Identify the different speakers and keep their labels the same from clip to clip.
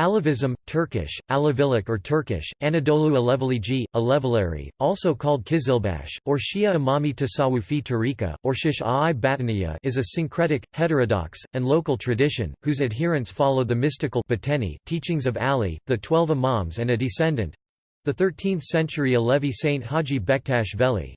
Speaker 1: Alevism, Turkish, Alevilik or Turkish, Anadolu Alevilici, Alevileri, also called Kizilbash, or Shia Imami Tasawufi Tariqa, or Shish-ai Batiniya is a syncretic, heterodox, and local tradition, whose adherents follow the mystical Bateni teachings of Ali, the twelve Imams and a descendant—the 13th-century Alevi saint Haji Bektash Veli.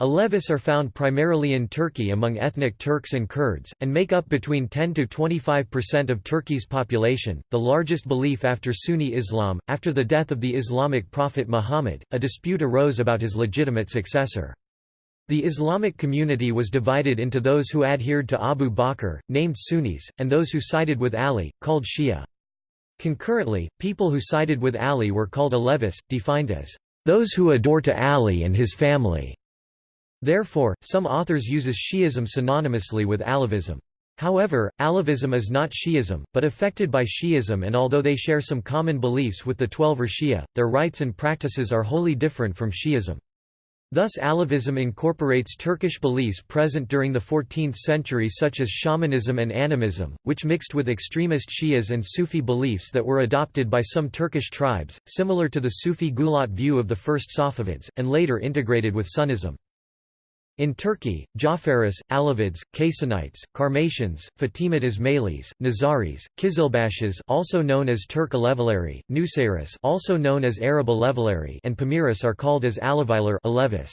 Speaker 1: Alevis are found primarily in Turkey among ethnic Turks and Kurds, and make up between 10 to 25% of Turkey's population, the largest belief after Sunni Islam. After the death of the Islamic prophet Muhammad, a dispute arose about his legitimate successor. The Islamic community was divided into those who adhered to Abu Bakr, named Sunnis, and those who sided with Ali, called Shia. Concurrently, people who sided with Ali were called Alevis, defined as those who adore to Ali and his family. Therefore, some authors uses Shi'ism synonymously with Alevism. However, Alevism is not Shi'ism, but affected by Shi'ism and although they share some common beliefs with the Twelver Shia, their rites and practices are wholly different from Shi'ism. Thus Alevism incorporates Turkish beliefs present during the 14th century such as shamanism and animism, which mixed with extremist Shias and Sufi beliefs that were adopted by some Turkish tribes, similar to the Sufi Gulat view of the first Safavids, and later integrated with Sunnism. In Turkey, Jafaris, Alevids, Kasanites, Karmatians, Fatimid Ismailis, Nazaris, Kizilbashis also known as Turk Alevileri, Nusayris also known as Arab Alevileri and Pamiris are called as Aleviler Alevis.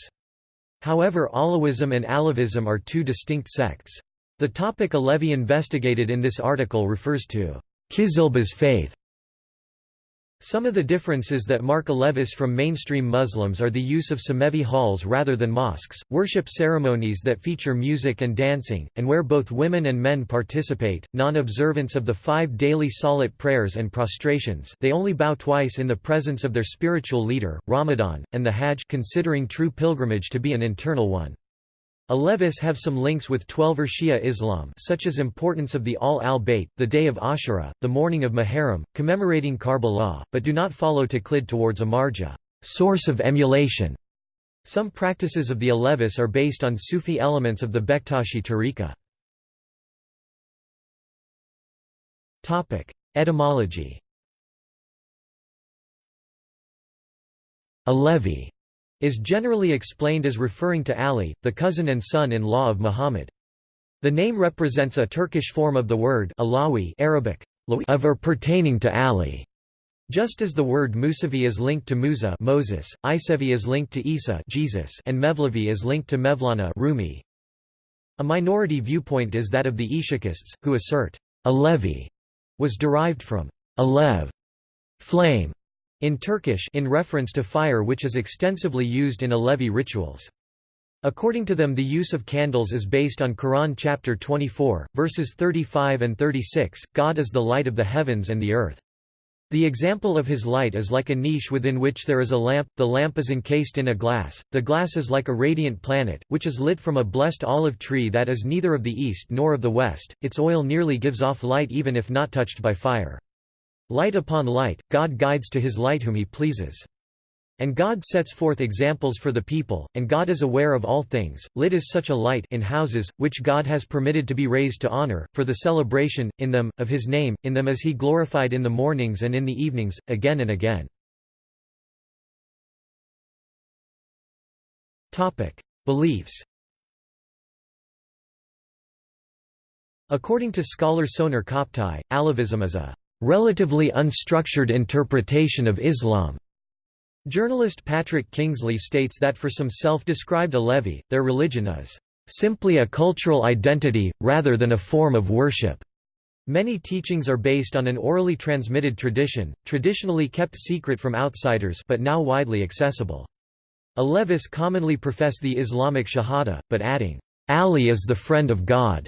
Speaker 1: However Alawism and Alevism are two distinct sects. The topic Alevi investigated in this article refers to Kizilba's faith, some of the differences that mark Alevis from mainstream Muslims are the use of Semevi halls rather than mosques, worship ceremonies that feature music and dancing, and where both women and men participate, non-observance of the five daily salat prayers and prostrations they only bow twice in the presence of their spiritual leader, Ramadan, and the Hajj considering true pilgrimage to be an internal one. Alevis have some links with Twelver Shia Islam such as importance of the Ahl al-Bayt, the day of Ashura, the mourning of Muharram, commemorating Karbala, but do not follow Taqlid towards Amarja source of emulation". Some practices of the Alevis are based on Sufi elements of the Bektashi tariqa. Etymology Alevi is generally explained as referring to Ali, the cousin and son-in-law of Muhammad. The name represents a Turkish form of the word Alawi Arabic, of or pertaining to Ali. Just as the word Musavi is linked to Musa Moses, Isevi is linked to Isa Jesus, and Mevlevi is linked to Mevlana Rumi. A minority viewpoint is that of the Ishakists, who assert, Alevi was derived from Alev, flame, in Turkish in reference to fire which is extensively used in Alevi rituals. According to them the use of candles is based on Quran chapter 24, verses 35 and 36, God is the light of the heavens and the earth. The example of his light is like a niche within which there is a lamp, the lamp is encased in a glass, the glass is like a radiant planet, which is lit from a blessed olive tree that is neither of the east nor of the west, its oil nearly gives off light even if not touched by fire. Light upon light, God guides to his light whom he pleases. And God sets forth examples for the people, and God is aware of all things. Lit is such a light in houses, which God has permitted to be raised to honor, for the celebration, in them, of his name, in them is he glorified in the mornings and in the evenings, again and again. Beliefs According to scholar Soner Koptai, Alevism is a relatively unstructured interpretation of Islam. Journalist Patrick Kingsley states that for some self-described Alevi, their religion is simply a cultural identity, rather than a form of worship. Many teachings are based on an orally transmitted tradition, traditionally kept secret from outsiders but now widely accessible. Alevis commonly profess the Islamic Shahada, but adding, Ali is the friend of God,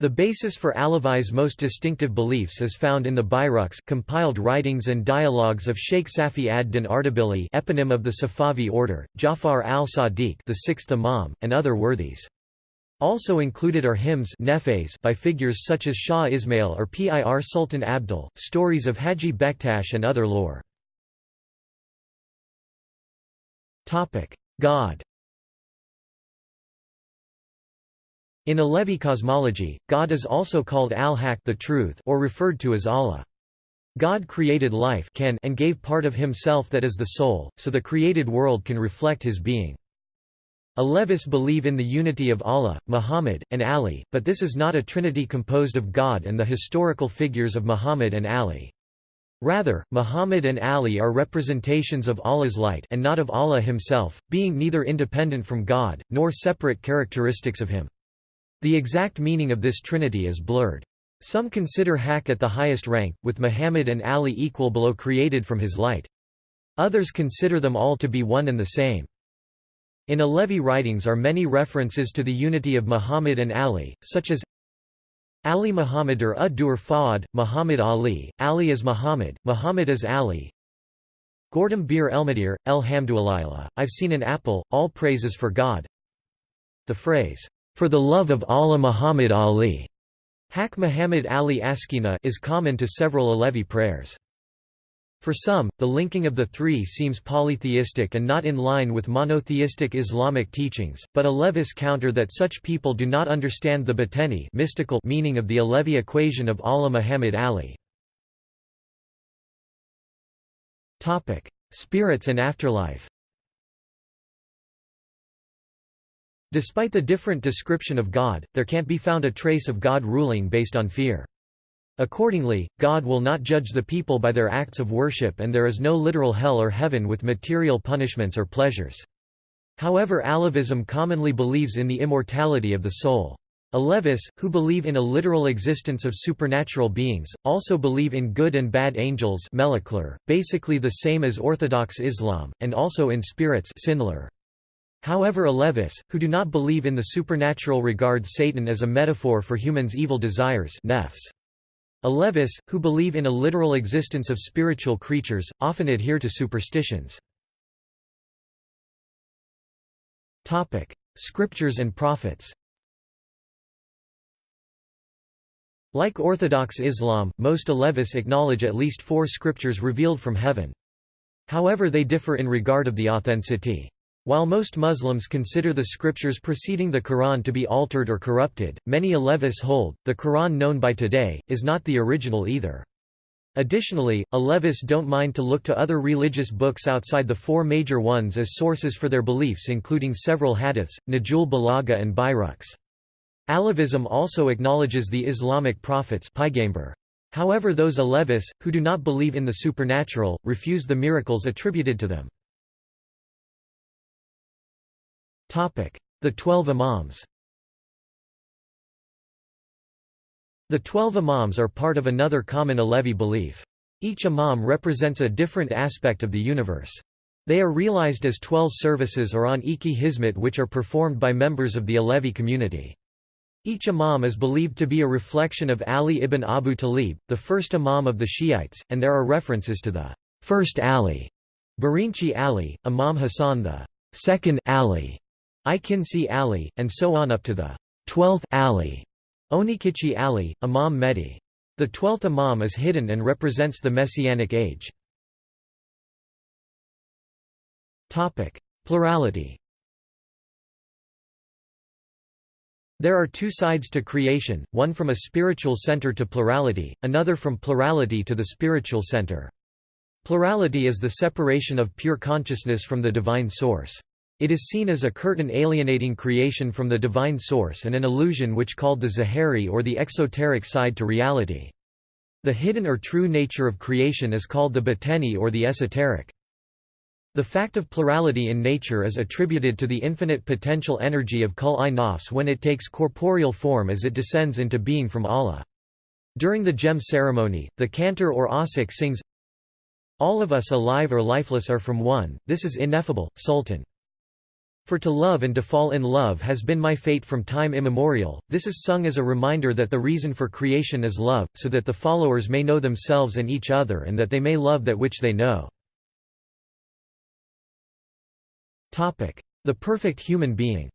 Speaker 1: the basis for Alevi's most distinctive beliefs is found in the Bayruks compiled writings and dialogues of Sheikh Safi ad-Din Ardabili eponym of the Safavi order, Jafar al-Sadiq the sixth Imam, and other worthies. Also included are hymns by figures such as Shah Ismail or Pir Sultan Abdal, stories of Haji Bektash and other lore. God In Alevi cosmology, God is also called al-Haq or referred to as Allah. God created life can and gave part of himself that is the soul, so the created world can reflect his being. Alevis believe in the unity of Allah, Muhammad, and Ali, but this is not a trinity composed of God and the historical figures of Muhammad and Ali. Rather, Muhammad and Ali are representations of Allah's light and not of Allah himself, being neither independent from God, nor separate characteristics of him. The exact meaning of this trinity is blurred. Some consider Haqq at the highest rank, with Muhammad and Ali equal below created from his light. Others consider them all to be one and the same. In Alevi writings are many references to the unity of Muhammad and Ali, such as Ali Muhammad er or Ad-Dur Fa'ad, Muhammad Ali, Ali is Muhammad, Muhammad is Ali. Gordam Bir Elmadir, Elhamdulillah, I've seen an apple, all praises for God. The phrase, for the love of Allah Muhammad Ali, Haq Muhammad Ali Askina is common to several Alevi prayers. For some, the linking of the three seems polytheistic and not in line with monotheistic Islamic teachings, but Alevis counter that such people do not understand the bateni mystical meaning of the Alevi equation of Allah Muhammad Ali. Spirits and afterlife Despite the different description of God, there can't be found a trace of God ruling based on fear. Accordingly, God will not judge the people by their acts of worship and there is no literal hell or heaven with material punishments or pleasures. However Alevism commonly believes in the immortality of the soul. Alevis, who believe in a literal existence of supernatural beings, also believe in good and bad angels basically the same as Orthodox Islam, and also in spirits However Alevis, who do not believe in the supernatural regard Satan as a metaphor for humans' evil desires nefs. Alevis, who believe in a literal existence of spiritual creatures, often adhere to superstitions. Scriptures and prophets Like Orthodox Islam, most Alevis acknowledge at least four scriptures revealed from heaven. However they differ in regard of the authenticity. While most Muslims consider the scriptures preceding the Quran to be altered or corrupted, many Alevis hold, the Quran known by today, is not the original either. Additionally, Alevis don't mind to look to other religious books outside the four major ones as sources for their beliefs including several hadiths, Najul Balagha and Bayruqs. Alevism also acknowledges the Islamic prophets However those Alevis, who do not believe in the supernatural, refuse the miracles attributed to them. The Twelve Imams The Twelve Imams are part of another common Alevi belief. Each Imam represents a different aspect of the universe. They are realized as twelve services or on iki hizmet which are performed by members of the Alevi community. Each Imam is believed to be a reflection of Ali ibn Abu Talib, the first Imam of the Shiites, and there are references to the first Ali, Barinchi Ali, Imam Hassan the second Ali, Ikinci Ali, and so on up to the 12th Ali, Onikichi Ali, Imam Mehdi. The twelfth Imam is hidden and represents the Messianic age. Plurality There are two sides to creation, one from a spiritual center to plurality, another from plurality to the spiritual center. Plurality is the separation of pure consciousness from the divine source. It is seen as a curtain alienating creation from the divine source and an illusion which called the Zahari or the exoteric side to reality. The hidden or true nature of creation is called the bateni or the esoteric. The fact of plurality in nature is attributed to the infinite potential energy of kul-i-nafs when it takes corporeal form as it descends into being from Allah. During the cem ceremony, the cantor or asik sings, All of us alive or lifeless are from one, this is ineffable, Sultan. For to love and to fall in love has been my fate from time immemorial. This is sung as a reminder that the reason for creation is love, so that the followers may know themselves and each other and that they may love that which they know. Topic: The perfect human being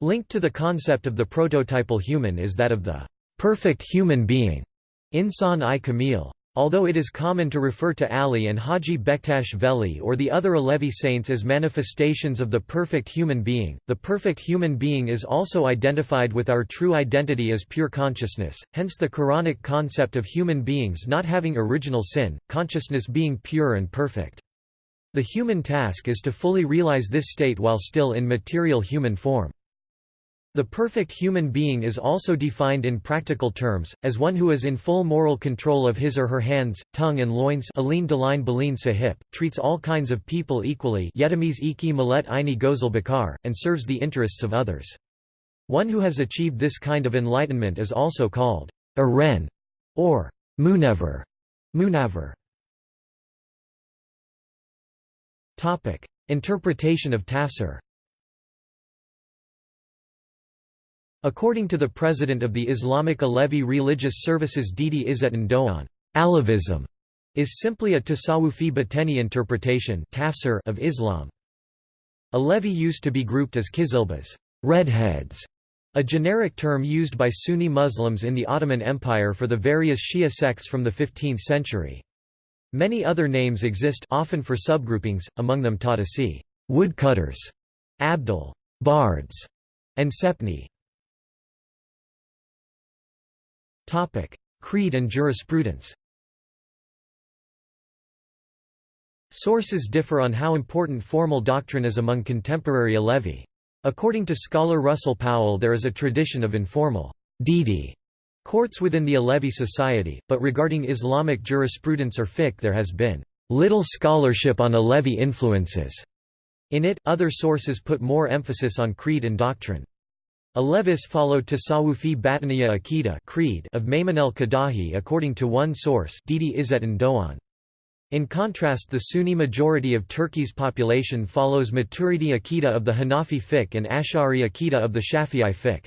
Speaker 1: Linked to the concept of the prototypal human is that of the perfect human being, insan i kamil. Although it is common to refer to Ali and Haji Bektash Veli or the other Alevi saints as manifestations of the perfect human being, the perfect human being is also identified with our true identity as pure consciousness, hence the Quranic concept of human beings not having original sin, consciousness being pure and perfect. The human task is to fully realize this state while still in material human form. The perfect human being is also defined in practical terms, as one who is in full moral control of his or her hands, tongue and loins treats all kinds of people equally and serves the interests of others. One who has achieved this kind of enlightenment is also called a ren, or munever. munever. Interpretation of tafsir According to the president of the Islamic Alevi Religious Services Didi Izzeddin Doan, Alevism is simply a Tasawufi Bateni interpretation of Islam. Alevi used to be grouped as Kizilbas redheads", a generic term used by Sunni Muslims in the Ottoman Empire for the various Shia sects from the 15th century. Many other names exist often for subgroupings, among them Tadasi woodcutters", Abdal bards", and Sepni Creed and jurisprudence. Sources differ on how important formal doctrine is among contemporary Alevi. According to scholar Russell Powell there is a tradition of informal Didi courts within the Alevi society, but regarding Islamic jurisprudence or fiqh there has been little scholarship on Alevi influences. In it, other sources put more emphasis on creed and doctrine. Alevis followed Tasawufi Batiniya Akida creed of Maimun el-Qadahi according to one source Didi Izzeddin Doan. In contrast the Sunni majority of Turkey's population follows Maturidi Akida of the Hanafi fiqh and Ash'ari Akida of the Shafi'i fiqh.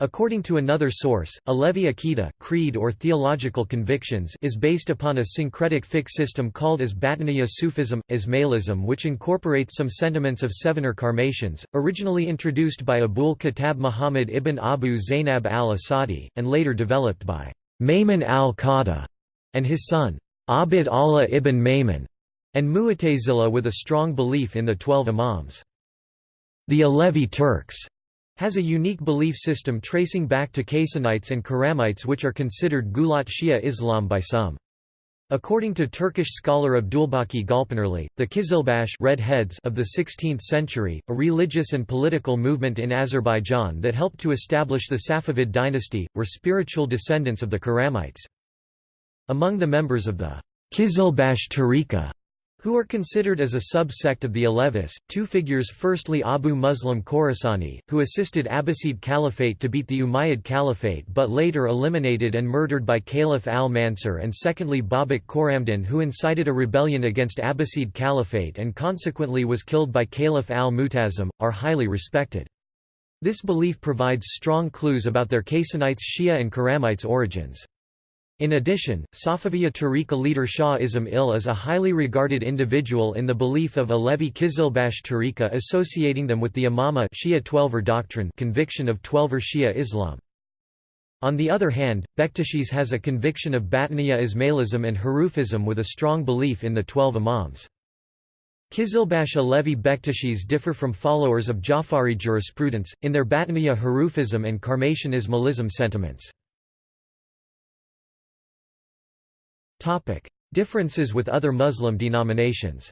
Speaker 1: According to another source, Alevi Akida creed or theological convictions is based upon a syncretic fiqh system called as Batiniya Sufism, Ismailism which incorporates some sentiments of Sevener Karmatians, originally introduced by Abul Khattab Muhammad ibn Abu Zainab al-Asadi, and later developed by Maimun al-Qadha and his son, Abd Allah ibn Maimun, and Mu'tazila with a strong belief in the Twelve Imams. The Alevi Turks has a unique belief system tracing back to Kaysanites and Karamites which are considered Gulat Shia Islam by some. According to Turkish scholar Abdulbaki Gulpınarlı, the Kizilbash Red Heads of the 16th century, a religious and political movement in Azerbaijan that helped to establish the Safavid dynasty, were spiritual descendants of the Karamites. Among the members of the Kizilbash Tariqa who are considered as a sub-sect of the Alevis, two figures firstly Abu Muslim Khorasani, who assisted Abbasid Caliphate to beat the Umayyad Caliphate but later eliminated and murdered by Caliph al-Mansur and secondly Babak Khorramdin who incited a rebellion against Abbasid Caliphate and consequently was killed by Caliph al-Mutazim, are highly respected. This belief provides strong clues about their Kaysanites Shia and Karamites origins. In addition, Safaviya Tariqa leader Shah Ismail is a highly regarded individual in the belief of Alevi Kizilbash Tariqa associating them with the Imama Shia Twelver doctrine conviction of Twelver Shia Islam. On the other hand, Bektashis has a conviction of Batiniya Ismailism and Hurufism with a strong belief in the Twelve Imams. Kizilbash Alevi Bektashis differ from followers of Jafari jurisprudence, in their Batiniya Hurufism and Karmatian Ismailism sentiments. Differences with other Muslim denominations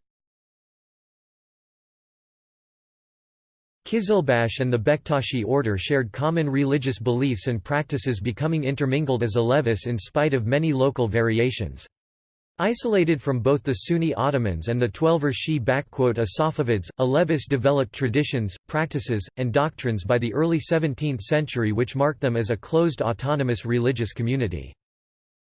Speaker 1: Kizilbash and the Bektashi order shared common religious beliefs and practices becoming intermingled as Alevis in spite of many local variations. Isolated from both the Sunni Ottomans and the Twelver Shi Safavids, Alevis developed traditions, practices, and doctrines by the early 17th century which marked them as a closed autonomous religious community.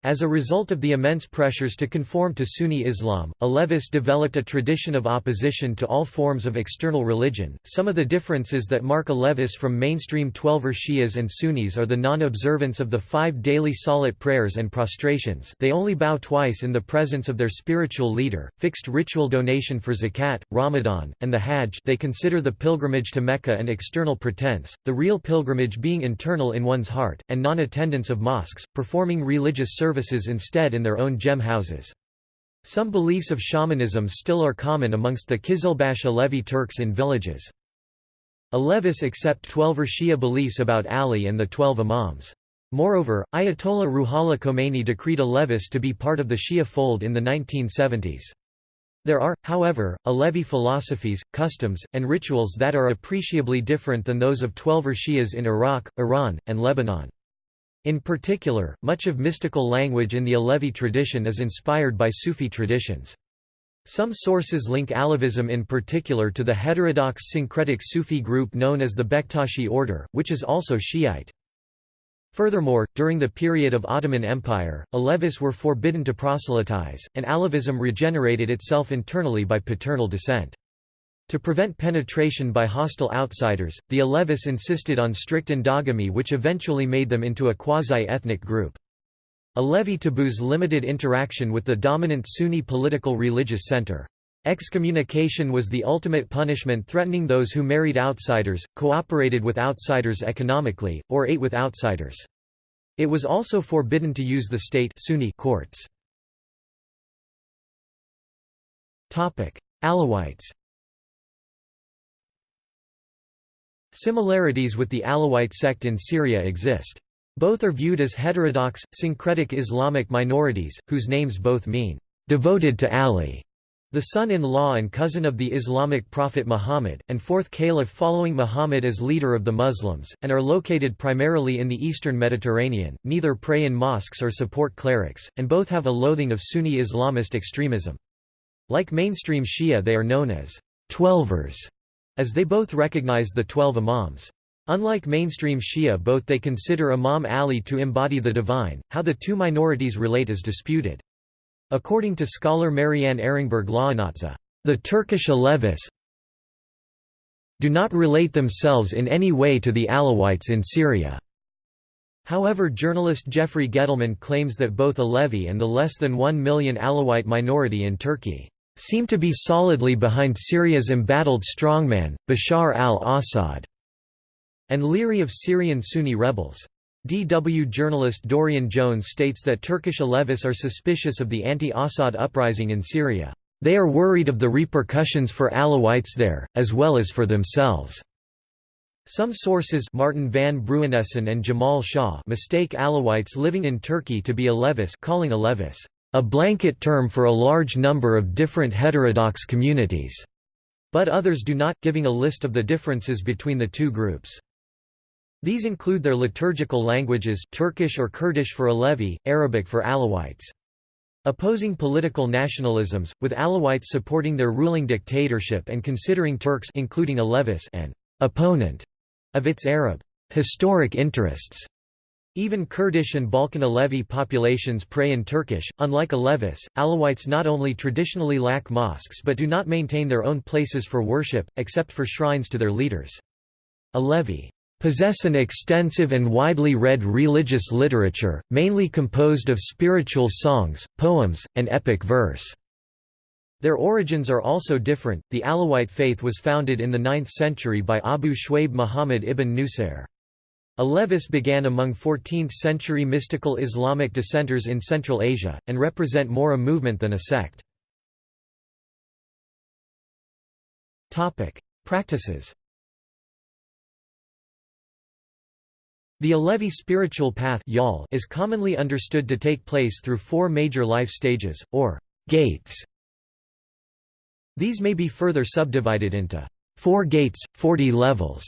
Speaker 1: As a result of the immense pressures to conform to Sunni Islam, Alevis developed a tradition of opposition to all forms of external religion. Some of the differences that mark Alevis from mainstream Twelver Shias and Sunnis are the non-observance of the five daily salat prayers and prostrations they only bow twice in the presence of their spiritual leader, fixed ritual donation for zakat, Ramadan, and the Hajj they consider the pilgrimage to Mecca an external pretense, the real pilgrimage being internal in one's heart, and non-attendance of mosques, performing religious services services instead in their own cem houses. Some beliefs of shamanism still are common amongst the Kizilbash Alevi Turks in villages. Alevis accept Twelver Shia beliefs about Ali and the Twelve Imams. Moreover, Ayatollah Ruhollah Khomeini decreed Alevis to be part of the Shia fold in the 1970s. There are, however, Alevi philosophies, customs, and rituals that are appreciably different than those of Twelver Shias in Iraq, Iran, and Lebanon. In particular, much of mystical language in the Alevi tradition is inspired by Sufi traditions. Some sources link Alevism in particular to the heterodox syncretic Sufi group known as the Bektashi order, which is also Shiite. Furthermore, during the period of Ottoman Empire, Alevis were forbidden to proselytize, and Alevism regenerated itself internally by paternal descent. To prevent penetration by hostile outsiders, the Alevis insisted on strict endogamy which eventually made them into a quasi-ethnic group. Alevi taboos limited interaction with the dominant Sunni political religious center. Excommunication was the ultimate punishment threatening those who married outsiders, cooperated with outsiders economically, or ate with outsiders. It was also forbidden to use the state Sunni courts. Alawites Similarities with the Alawite sect in Syria exist. Both are viewed as heterodox, syncretic Islamic minorities, whose names both mean, "...devoted to Ali", the son-in-law and cousin of the Islamic prophet Muhammad, and fourth caliph following Muhammad as leader of the Muslims, and are located primarily in the eastern Mediterranean, neither pray in mosques or support clerics, and both have a loathing of Sunni Islamist extremism. Like mainstream Shia they are known as Twelvers, as they both recognize the Twelve Imams. Unlike mainstream Shia both they consider Imam Ali to embody the divine, how the two minorities relate is disputed. According to scholar Marianne Ehringberg Laanatza, the Turkish Alevis do not relate themselves in any way to the Alawites in Syria. However journalist Jeffrey Gettleman claims that both Alevi and the less than 1 million Alawite minority in Turkey seem to be solidly behind Syria's embattled strongman, Bashar al-Assad, and leery of Syrian Sunni rebels. DW journalist Dorian Jones states that Turkish Alevis are suspicious of the anti-Assad uprising in Syria. They are worried of the repercussions for Alawites there, as well as for themselves. Some sources Martin van Bruinessen and Jamal Shah mistake Alawites living in Turkey to be Alevis calling Alevis a blanket term for a large number of different heterodox communities, but others do not, giving a list of the differences between the two groups. These include their liturgical languages Turkish or Kurdish for Alevi, Arabic for Alawites. Opposing political nationalisms, with Alawites supporting their ruling dictatorship and considering Turks including Alevis an opponent of its Arab historic interests. Even Kurdish and Balkan Alevi populations pray in Turkish. Unlike Alevis, Alawites not only traditionally lack mosques but do not maintain their own places for worship, except for shrines to their leaders. Alevi possess an extensive and widely read religious literature, mainly composed of spiritual songs, poems, and epic verse. Their origins are also different. The Alawite faith was founded in the 9th century by Abu Shwaib Muhammad ibn Nusair. Alevis began among 14th-century mystical Islamic dissenters in Central Asia, and represent more a movement than a sect. Practices The Alevi spiritual path is commonly understood to take place through four major life stages, or gates. These may be further subdivided into four gates, 40 levels.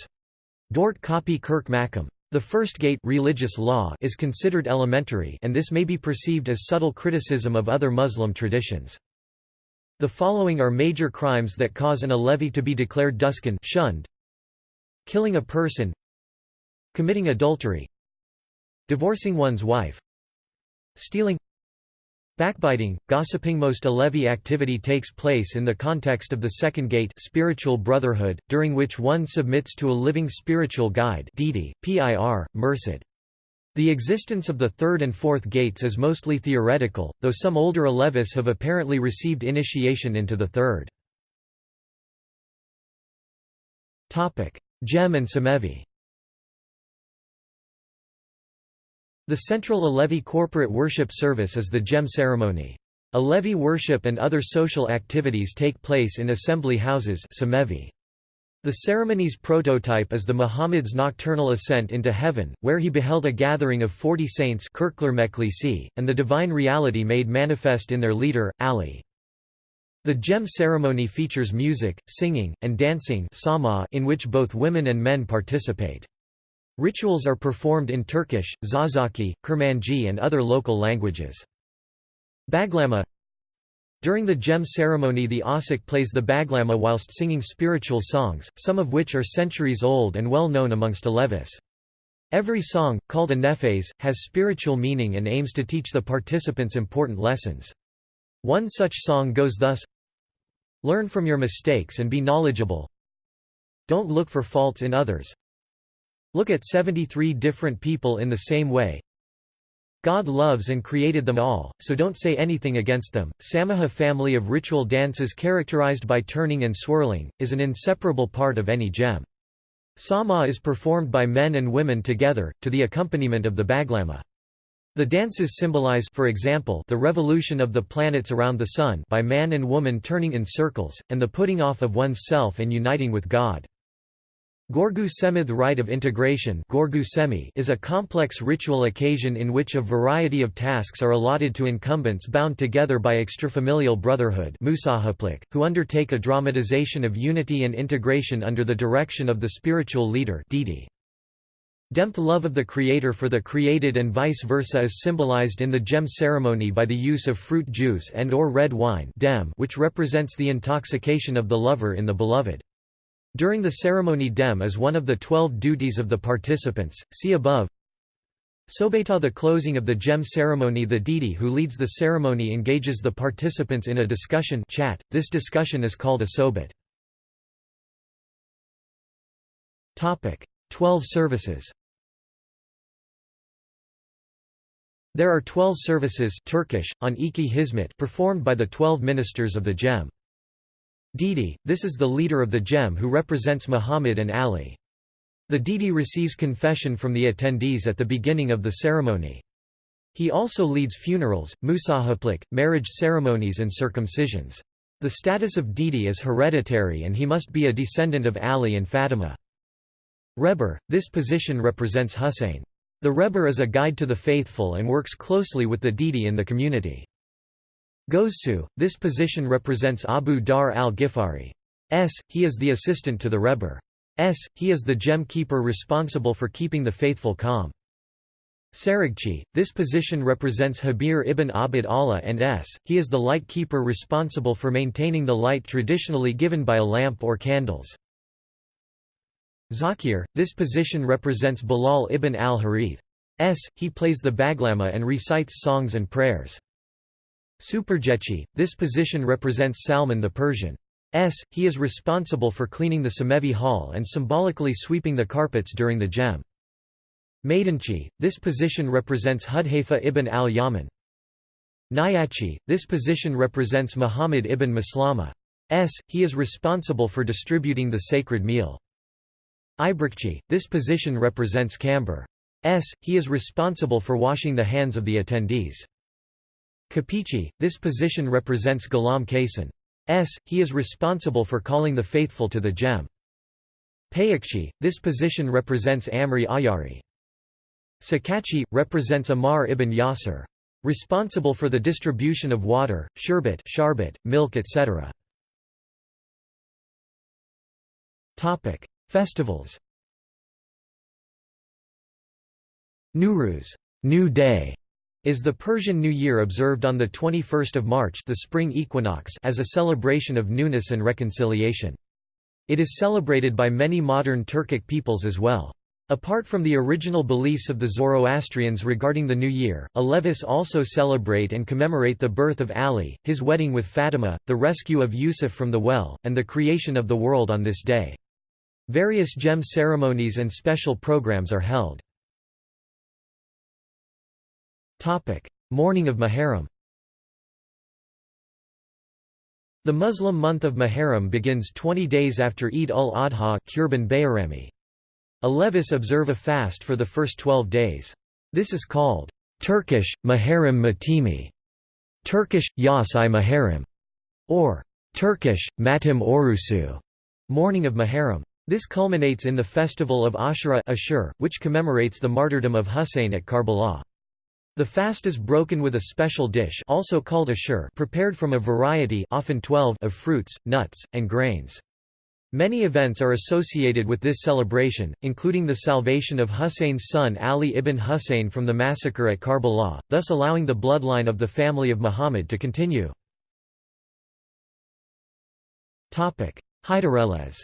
Speaker 1: Dort Copy Kirk Mackham. The first gate religious law is considered elementary and this may be perceived as subtle criticism of other Muslim traditions. The following are major crimes that cause an Alevi to be declared duskan shunned. Killing a person Committing adultery Divorcing one's wife Stealing Backbiting, gossiping Most Alevi activity takes place in the context of the second gate spiritual brotherhood, during which one submits to a living spiritual guide Didi, PIR, Mursid. The existence of the third and fourth gates is mostly theoretical, though some older Alevis have apparently received initiation into the third. Cem and Semevi The central Alevi corporate worship service is the Cem ceremony. Alevi worship and other social activities take place in assembly houses The ceremony's prototype is the Muhammad's nocturnal ascent into heaven, where he beheld a gathering of forty saints and the divine reality made manifest in their leader, Ali. The Cem ceremony features music, singing, and dancing in which both women and men participate. Rituals are performed in Turkish, Zazaki, Kurmanji and other local languages. Baglama During the cem ceremony the Asik plays the baglama whilst singing spiritual songs, some of which are centuries old and well known amongst Alevis. Every song, called a nefes, has spiritual meaning and aims to teach the participants important lessons. One such song goes thus Learn from your mistakes and be knowledgeable Don't look for faults in others Look at 73 different people in the same way God loves and created them all, so don't say anything against them. Samaha family of ritual dances characterized by turning and swirling, is an inseparable part of any cem. Sama is performed by men and women together, to the accompaniment of the baglama. The dances symbolize for example, the revolution of the planets around the Sun by man and woman turning in circles, and the putting off of one's self and uniting with God. Gorgu Semith rite of integration is a complex ritual occasion in which a variety of tasks are allotted to incumbents bound together by extrafamilial brotherhood who undertake a dramatization of unity and integration under the direction of the spiritual leader Demth love of the creator for the created and vice versa is symbolized in the cem ceremony by the use of fruit juice and or red wine which represents the intoxication of the lover in the beloved. During the ceremony dem is one of the twelve duties of the participants, see above. Sobeta the closing of the cem ceremony the deity who leads the ceremony engages the participants in a discussion chat. this discussion is called a sobet. Twelve services There are twelve services Turkish, on Iki Hizmet performed by the twelve ministers of the cem. Didi, this is the leader of the Cem who represents Muhammad and Ali. The Didi receives confession from the attendees at the beginning of the ceremony. He also leads funerals, musahaplik, marriage ceremonies and circumcisions. The status of Didi is hereditary and he must be a descendant of Ali and Fatima. Reber, this position represents Hussein. The Reber is a guide to the faithful and works closely with the Didi in the community. Gozsu, this position represents Abu Dharr al-Ghifari. S. He is the assistant to the Rebbe. S. He is the cem keeper responsible for keeping the faithful calm. Sarigchi, this position represents Habir ibn Abd Allah and S. He is the light keeper responsible for maintaining the light traditionally given by a lamp or candles. Zakir, this position represents Bilal ibn al-Harith. S. He plays the baglama and recites songs and prayers. Superjechi, this position represents Salman the Persian. S. He is responsible for cleaning the Semevi hall and symbolically sweeping the carpets during the cem. Maidanchi, this position represents Hudhaifa ibn al-Yaman. Nyachi, this position represents Muhammad ibn Maslama. S. He is responsible for distributing the sacred meal. Ibrikchi, this position represents Camber. S. He is responsible for washing the hands of the attendees. Kapichi, this position represents Ghulam. S. He is responsible for calling the faithful to the cem. Payakchi, this position represents Amri Ayari. Sakachi, represents Amar ibn Yasir. Responsible for the distribution of water, sherbet, sharbat, milk etc. Festivals Nowruz New Day", is the Persian New Year observed on 21 March the spring equinox as a celebration of newness and reconciliation. It is celebrated by many modern Turkic peoples as well. Apart from the original beliefs of the Zoroastrians regarding the New Year, Alevis also celebrate and commemorate the birth of Ali, his wedding with Fatima, the rescue of Yusuf from the well, and the creation of the world on this day. Various cem ceremonies and special programs are held. Mourning of Muharram The Muslim month of Muharram begins 20 days after Eid ul-Adha Alevis observe a fast for the first 12 days. This is called Turkish, Muharrem Matimi, Turkish, Yas i Muharrem, or Turkish, Matim Orusu, Mourning of Muharrem. This culminates in the festival of Ashura Ashur, which commemorates the martyrdom of Husayn at Karbala. The fast is broken with a special dish also called ashur prepared from a variety often 12 of fruits, nuts, and grains. Many events are associated with this celebration, including the salvation of Husayn's son Ali ibn Husayn from the massacre at Karbala, thus allowing the bloodline of the family of Muhammad to continue. Hyderellez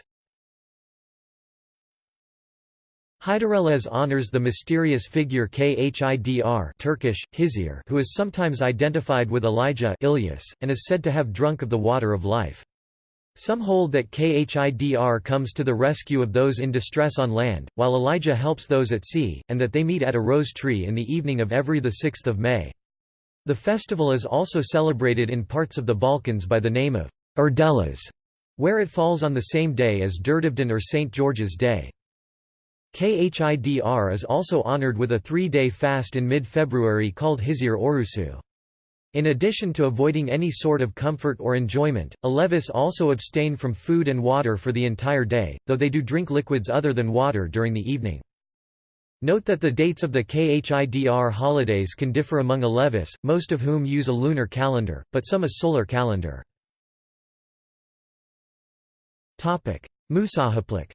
Speaker 1: Hyderellez honors the mysterious figure Khidr Turkish, Hizir who is sometimes identified with Elijah Ilyas, and is said to have drunk of the water of life. Some hold that Khidr comes to the rescue of those in distress on land, while Elijah helps those at sea, and that they meet at a rose tree in the evening of every 6 May. The festival is also celebrated in parts of the Balkans by the name of Urdelas, where it falls on the same day as Durdivdan or St. George's Day. Khidr is also honored with a three-day fast in mid-February called Hizir Orusu. In addition to avoiding any sort of comfort or enjoyment, Alevis also abstain from food and water for the entire day, though they do drink liquids other than water during the evening. Note that the dates of the Khidr holidays can differ among Alevis, most of whom use a lunar calendar, but some a solar calendar. Musahaplik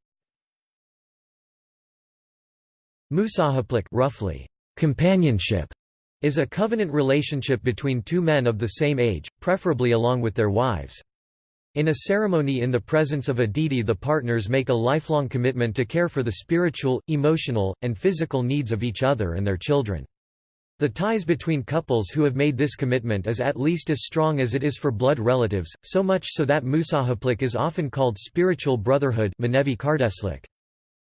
Speaker 1: Musahaplik roughly, companionship, is a covenant relationship between two men of the same age, preferably along with their wives. In a ceremony in the presence of a deity the partners make a lifelong commitment to care for the spiritual, emotional, and physical needs of each other and their children. The ties between couples who have made this commitment is at least as strong as it is for blood relatives, so much so that Musahaplik is often called spiritual brotherhood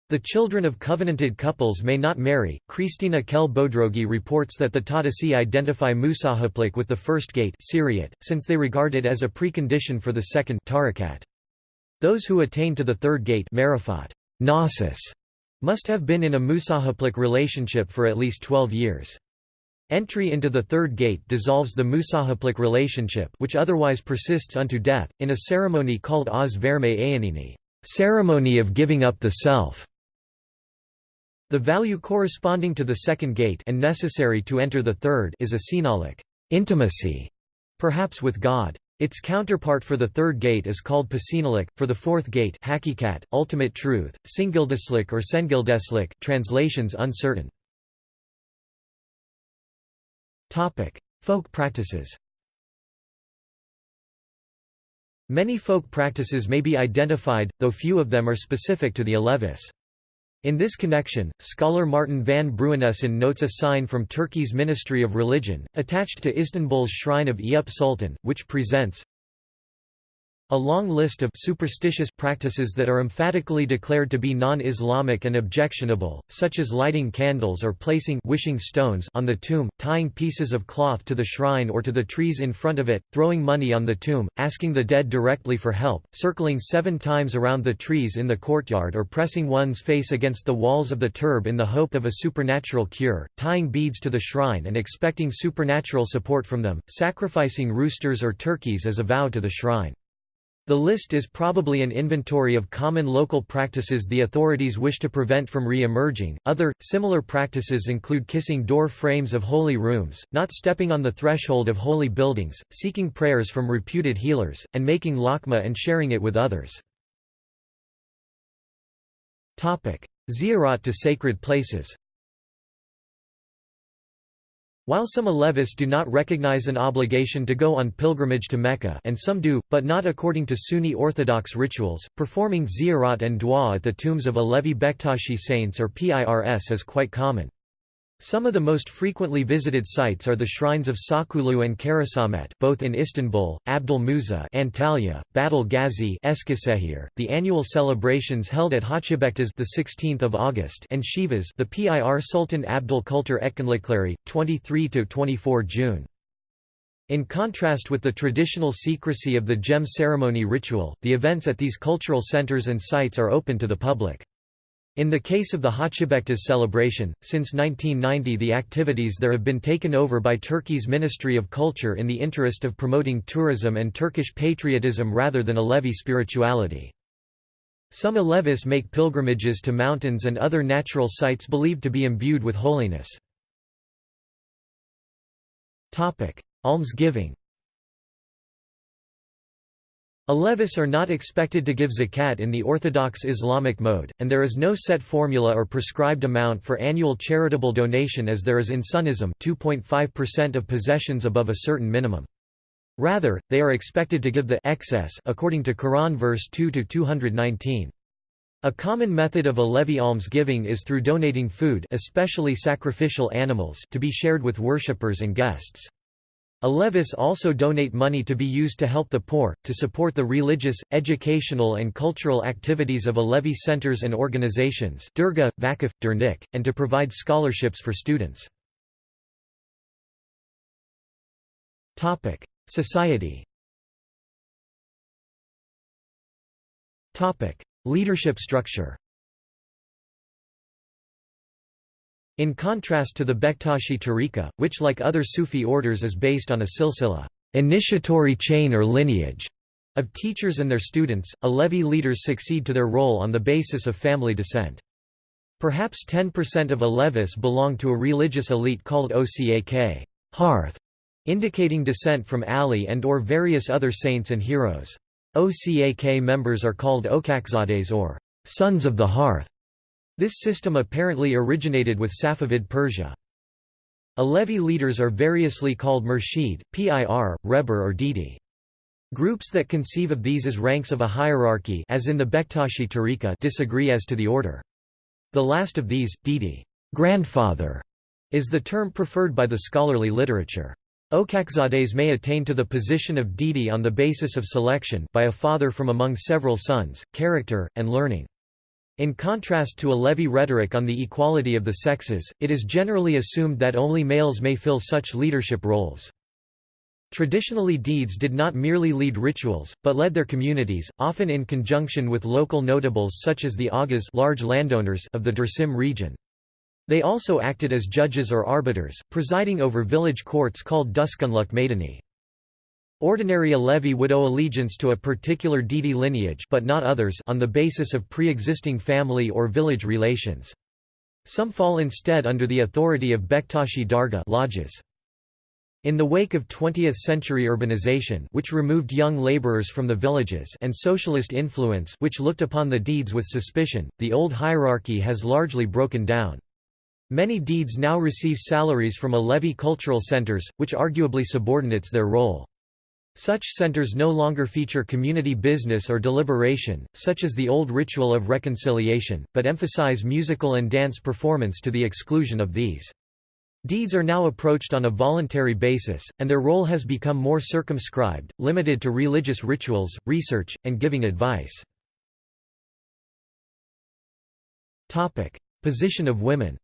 Speaker 1: the children of covenanted couples may not marry. Christina Kehl Bodrogi reports that the Tatisi identify Musahaplik with the first gate since they regard it as a precondition for the second tarikat. Those who attain to the third gate gnosis, must have been in a Musahaplik relationship for at least 12 years. Entry into the third gate dissolves the Musahaplik relationship which otherwise persists unto death, in a ceremony called Az Verme Ayanini ceremony of giving up the self". The value corresponding to the second gate and necessary to enter the third is a sinalic intimacy, perhaps with God. Its counterpart for the third gate is called pasinalic, for the fourth gate hakikat, ultimate truth, singildeslik or sengildeslik translations uncertain. Folk practices Many folk practices may be identified, though few of them are specific to the Alevis. In this connection, scholar Martin van Bruinessen notes a sign from Turkey's Ministry of Religion, attached to Istanbul's shrine of Eyüp Sultan, which presents a long list of superstitious practices that are emphatically declared to be non-Islamic and objectionable, such as lighting candles or placing wishing stones on the tomb, tying pieces of cloth to the shrine or to the trees in front of it, throwing money on the tomb, asking the dead directly for help, circling seven times around the trees in the courtyard or pressing one's face against the walls of the turb in the hope of a supernatural cure, tying beads to the shrine and expecting supernatural support from them, sacrificing roosters or turkeys as a vow to the shrine. The list is probably an inventory of common local practices the authorities wish to prevent from re-emerging. Other, similar practices include kissing door frames of holy rooms, not stepping on the threshold of holy buildings, seeking prayers from reputed healers, and making lakma and sharing it with others. Ziyarat to sacred places while some Alevis do not recognize an obligation to go on pilgrimage to Mecca and some do, but not according to Sunni Orthodox rituals, performing ziyarat and dua at the tombs of Alevi Bektashi saints or PIRS is quite common. Some of the most frequently visited sites are the shrines of Sakulu and Karasamet both in Istanbul, Abdal Musa Antalya, Battal Ghazi Eskisehir, the annual celebrations held at Hacibektas the 16th of August and Sivas the PIR Sultan Abdal Kultur Etkinlikleri 23 to 24 June. In contrast with the traditional secrecy of the cem ceremony ritual, the events at these cultural centers and sites are open to the public. In the case of the Hacıbektaş celebration, since 1990 the activities there have been taken over by Turkey's Ministry of Culture in the interest of promoting tourism and Turkish patriotism rather than Alevi spirituality. Some Alevis make pilgrimages to mountains and other natural sites believed to be imbued with holiness. Almsgiving Alevis are not expected to give zakat in the Orthodox Islamic mode, and there is no set formula or prescribed amount for annual charitable donation as there is in Sunnism 2.5% of possessions above a certain minimum. Rather, they are expected to give the excess according to Quran verse 2 to 219. A common method of Alevi almsgiving is through donating food especially sacrificial animals to be shared with worshippers and guests. Alevis also donate money to be used to help the poor, to support the religious, educational and cultural activities of Alevi centers and organizations Durga, Vakif, Dernek, and to provide scholarships for students. Society Leadership structure In contrast to the Bektashi tariqa, which like other Sufi orders is based on a silsila initiatory chain or lineage of teachers and their students, Alevi leaders succeed to their role on the basis of family descent. Perhaps 10% of Alevis belong to a religious elite called Ocak hearth, indicating descent from Ali and or various other saints and heroes. Ocak members are called Ocakzades or sons of the hearth. This system apparently originated with Safavid Persia. Alevi leaders are variously called Murshid, Pir, Rebber or Didi. Groups that conceive of these as ranks of a hierarchy as in the Bektashi tariqa disagree as to the order. The last of these, Didi grandfather", is the term preferred by the scholarly literature. Ocakzades may attain to the position of Didi on the basis of selection by a father from among several sons, character, and learning. In contrast to Alevi rhetoric on the equality of the sexes, it is generally assumed that only males may fill such leadership roles. Traditionally Deeds did not merely lead rituals, but led their communities, often in conjunction with local notables such as the Agas large landowners of the Dersim region. They also acted as judges or arbiters, presiding over village courts called Duskunluk Maidani. Ordinary Alevi would owe allegiance to a particular Didi lineage but not others on the basis of pre-existing family or village relations. Some fall instead under the authority of Bektashi Darga lodges. In the wake of 20th-century urbanization which removed young laborers from the villages and socialist influence which looked upon the deeds with suspicion, the old hierarchy has largely broken down. Many deeds now receive salaries from a levy cultural centers, which arguably subordinates their role. Such centers no longer feature community business or deliberation, such as the old ritual of reconciliation, but emphasize musical and dance performance to the exclusion of these. Deeds are now approached on a voluntary basis, and their role has become more circumscribed, limited to religious rituals, research, and giving advice. Position of women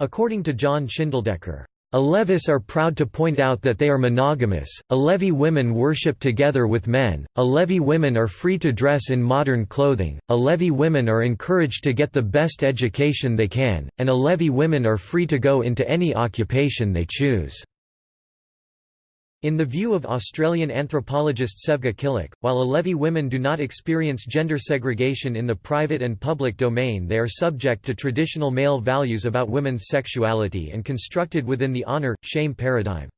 Speaker 1: According to John Schindeldecker, Alevis are proud to point out that they are monogamous, Alevi women worship together with men, Alevi women are free to dress in modern clothing, Alevi women are encouraged to get the best education they can, and Alevi women are free to go into any occupation they choose. In the view of Australian anthropologist Sevga Killick, while Alevi women do not experience gender segregation in the private and public domain they are subject to traditional male values about women's sexuality and constructed within the honor, shame paradigm.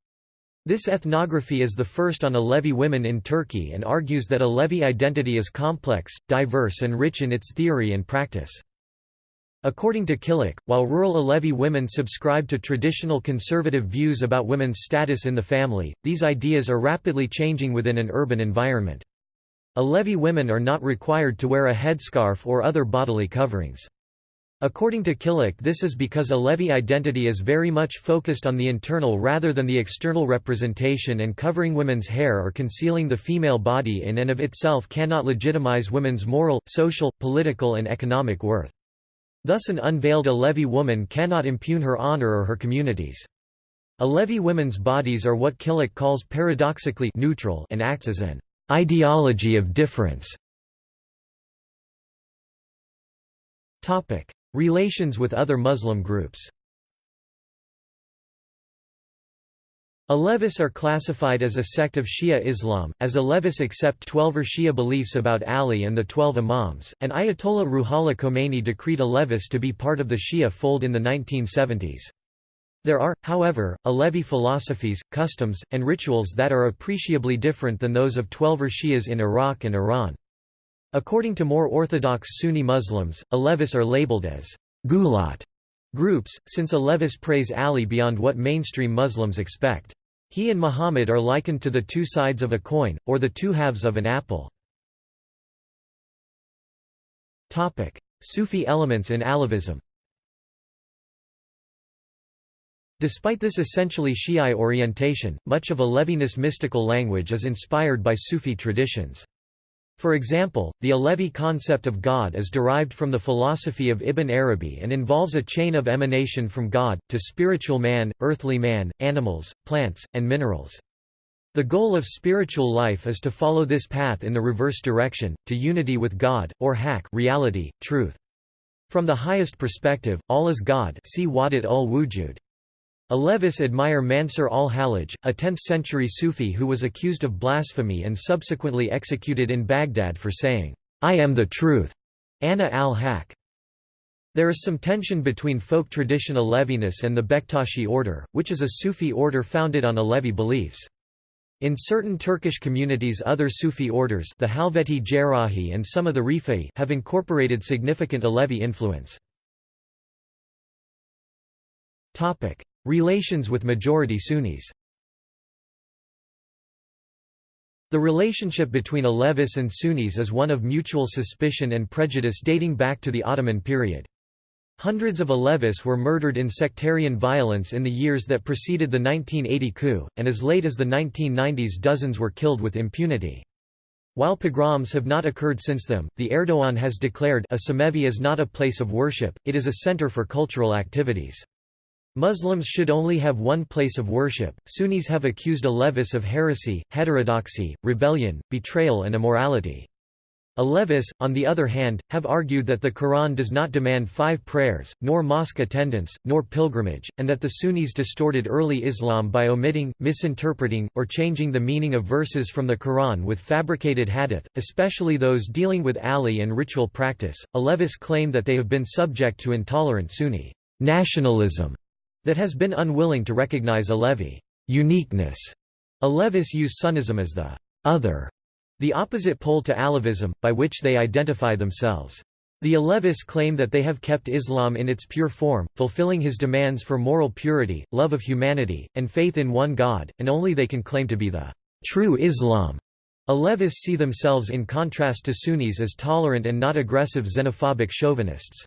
Speaker 1: This ethnography is the first on Alevi women in Turkey and argues that Alevi identity is complex, diverse and rich in its theory and practice. According to Killick, while rural Alevi women subscribe to traditional conservative views about women's status in the family, these ideas are rapidly changing within an urban environment. Alevi women are not required to wear a headscarf or other bodily coverings. According to Killick this is because Alevi identity is very much focused on the internal rather than the external representation and covering women's hair or concealing the female body in and of itself cannot legitimize women's moral, social, political and economic worth. Thus an unveiled Alevi woman cannot impugn her honor or her communities. Alevi women's bodies are what Killick calls paradoxically neutral and acts as an ideology of difference. Relations with other Muslim groups Alevis are classified as a sect of Shia Islam, as Alevis accept Twelver Shia beliefs about Ali and the Twelve Imams, and Ayatollah Ruhollah Khomeini decreed Alevis to be part of the Shia fold in the 1970s. There are, however, Alevi philosophies, customs, and rituals that are appreciably different than those of Twelver Shias in Iraq and Iran. According to more orthodox Sunni Muslims, Alevis are labeled as gulat groups, since Alevis praise Ali beyond what mainstream Muslims expect. He and Muhammad are likened to the two sides of a coin, or the two halves of an apple. Sufi elements in Alevism Despite this essentially Shiite orientation, much of Alevi's mystical language is inspired by Sufi traditions. For example, the Alevi concept of God is derived from the philosophy of Ibn Arabi and involves a chain of emanation from God, to spiritual man, earthly man, animals, plants, and minerals. The goal of spiritual life is to follow this path in the reverse direction, to unity with God, or haq reality, truth. From the highest perspective, all is God see Wahdat ul-Wujud. Alevis admire Mansur al-Hallaj, a 10th-century Sufi who was accused of blasphemy and subsequently executed in Baghdad for saying, "'I am the truth' Anna al-Haq. There is some tension between folk tradition Aleviness and the Bektashi order, which is a Sufi order founded on Alevi beliefs. In certain Turkish communities other Sufi orders the Halveti Cerrahi and some of the Rifai have incorporated significant Alevi influence. Relations with majority Sunnis The relationship between Alevis and Sunnis is one of mutual suspicion and prejudice dating back to the Ottoman period. Hundreds of Alevis were murdered in sectarian violence in the years that preceded the 1980 coup, and as late as the 1990s dozens were killed with impunity. While pogroms have not occurred since then, the Erdogan has declared a Cemevi is not a place of worship, it is a center for cultural activities. Muslims should only have one place of worship. Sunnis have accused Alevis of heresy, heterodoxy, rebellion, betrayal, and immorality. Alevis, on the other hand, have argued that the Quran does not demand five prayers, nor mosque attendance, nor pilgrimage, and that the Sunnis distorted early Islam by omitting, misinterpreting, or changing the meaning of verses from the Quran with fabricated hadith, especially those dealing with Ali and ritual practice. Alevis claim that they have been subject to intolerant Sunni nationalism that has been unwilling to recognize Alevi uniqueness. Alevis use Sunnism as the other, the opposite pole to Alevism, by which they identify themselves. The Alevis claim that they have kept Islam in its pure form, fulfilling his demands for moral purity, love of humanity, and faith in one God, and only they can claim to be the true Islam. Alevis see themselves in contrast to Sunnis as tolerant and not aggressive xenophobic chauvinists.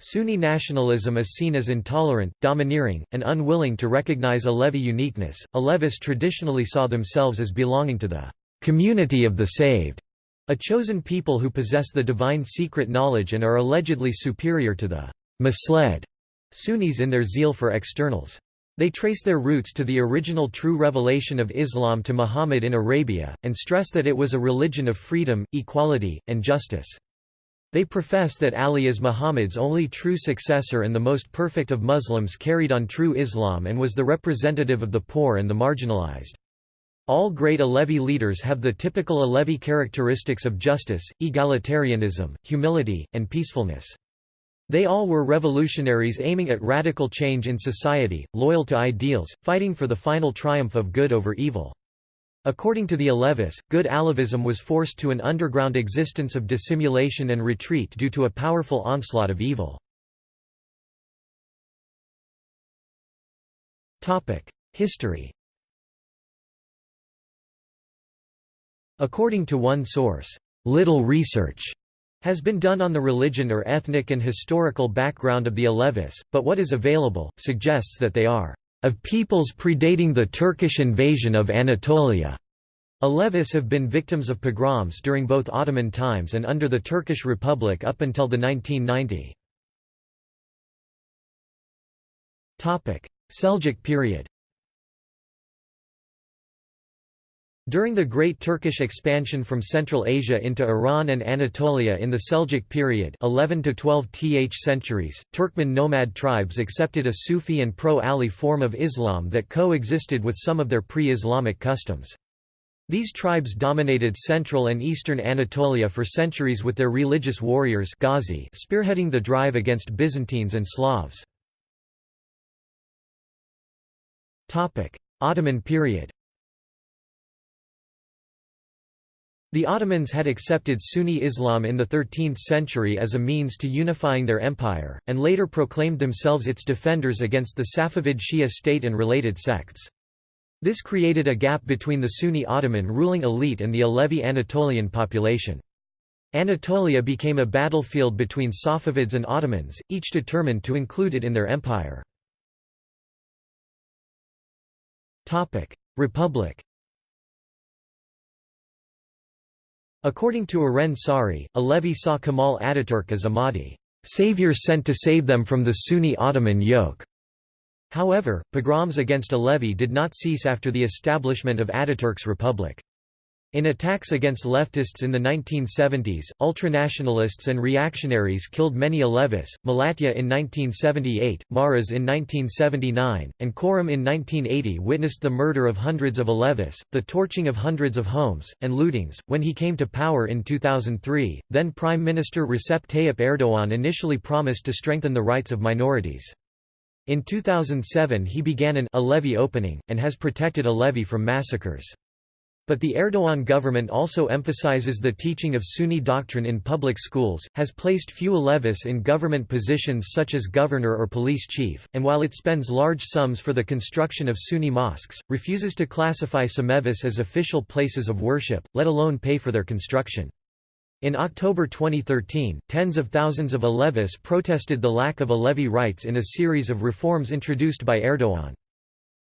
Speaker 1: Sunni nationalism is seen as intolerant, domineering, and unwilling to recognize Alevi uniqueness. Alevis traditionally saw themselves as belonging to the community of the saved, a chosen people who possess the divine secret knowledge and are allegedly superior to the misled Sunnis in their zeal for externals. They trace their roots to the original true revelation of Islam to Muhammad in Arabia, and stress that it was a religion of freedom, equality, and justice. They profess that Ali is Muhammad's only true successor and the most perfect of Muslims carried on true Islam and was the representative of the poor and the marginalized. All great Alevi leaders have the typical Alevi characteristics of justice, egalitarianism, humility, and peacefulness. They all were revolutionaries aiming at radical change in society, loyal to ideals, fighting for the final triumph of good over evil. According to the Alevis, good Alevism was forced to an underground existence of dissimulation and retreat due to a powerful onslaught of evil. History According to one source, little research has been done on the religion or ethnic and historical background of the Alevis, but what is available, suggests that they are of peoples predating the Turkish invasion of Anatolia. Alevis have been victims of pogroms during both Ottoman times and under the Turkish Republic up until the 1990. Seljuk period During the Great Turkish expansion from Central Asia into Iran and Anatolia in the Seljuk period 11 to 12 th centuries, Turkmen nomad tribes accepted a Sufi and pro-Ali form of Islam that co-existed with some of their pre-Islamic customs. These tribes dominated central and eastern Anatolia for centuries with their religious warriors Ghazi spearheading the drive against Byzantines and Slavs. Ottoman period The Ottomans had accepted Sunni Islam in the 13th century as a means to unifying their empire, and later proclaimed themselves its defenders against the Safavid Shia state and related sects. This created a gap between the Sunni Ottoman ruling elite and the Alevi Anatolian population. Anatolia became a battlefield between Safavids and Ottomans, each determined to include it in their empire. Republic According to Eren Sari, Alevi saw Kemal Ataturk as a Mahdi, savior sent to save them from the Sunni Ottoman yoke. However, pogroms against Alevi did not cease after the establishment of Ataturk's republic. In attacks against leftists in the 1970s, ultranationalists and reactionaries killed many Alevis, Malatya in 1978, Maras in 1979, and Çorum in 1980 witnessed the murder of hundreds of Alevis, the torching of hundreds of homes, and lootings. When he came to power in 2003, then Prime Minister Recep Tayyip Erdogan initially promised to strengthen the rights of minorities. In 2007 he began an Alevi opening, and has protected Alevi from massacres. But the Erdogan government also emphasizes the teaching of Sunni doctrine in public schools, has placed few Alevis in government positions such as governor or police chief, and while it spends large sums for the construction of Sunni mosques, refuses to classify some Cemevis as official places of worship, let alone pay for their construction. In October 2013, tens of thousands of Alevis protested the lack of Alevi rights in a series of reforms introduced by Erdogan.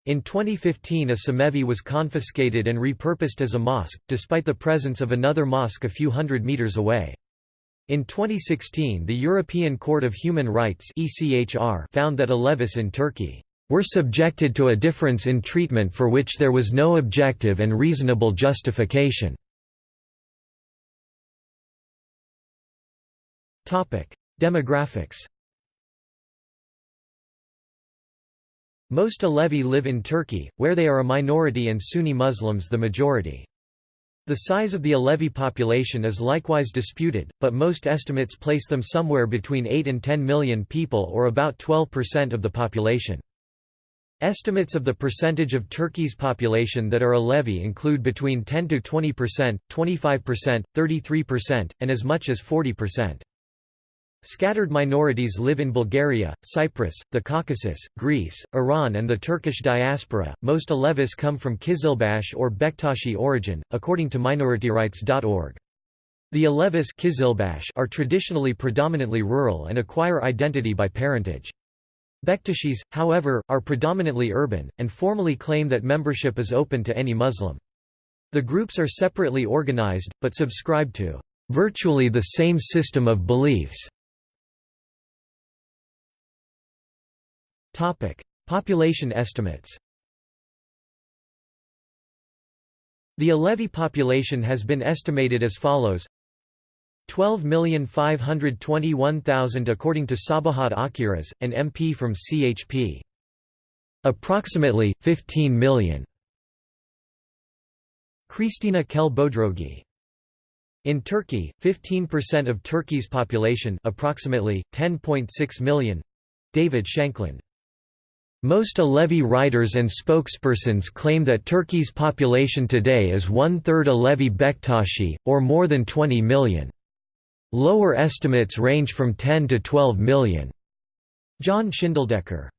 Speaker 1: In 2015 a Cemevi was confiscated and repurposed as a mosque, despite the presence of another mosque a few hundred meters away. In 2016 the European Court of Human Rights found that Alevis in Turkey were subjected to a difference in treatment for which there was no objective and reasonable justification. Demographics Most Alevi live in Turkey, where they are a minority and Sunni Muslims the majority. The size of the Alevi population is likewise disputed, but most estimates place them somewhere between 8 and 10 million people or about 12% of the population. Estimates of the percentage of Turkey's population that are Alevi include between 10 to 20%, 25%, 33%, and as much as 40%. Scattered minorities live in Bulgaria, Cyprus, the Caucasus, Greece, Iran, and the Turkish diaspora. Most Alevis come from Kizilbash or Bektashi origin, according to minorityrights.org. The Alevis Kizilbash are traditionally predominantly rural and acquire identity by parentage. Bektashis, however, are predominantly urban, and formally claim that membership is open to any Muslim. The groups are separately organized, but subscribe to virtually the same system of beliefs. Population estimates The Alevi population has been estimated as follows 12,521,000 according to Sabahat Akkiraz, an MP from CHP. Approximately, 15 million. Krisztina Kehl-Bodrogi. In Turkey, 15% of Turkey's population approximately, 10.6 million. David Shankland most Alevi writers and spokespersons claim that Turkey's population today is one-third Alevi Bektashi, or more than 20 million. Lower estimates range from 10 to 12 million. John Schindeldecker.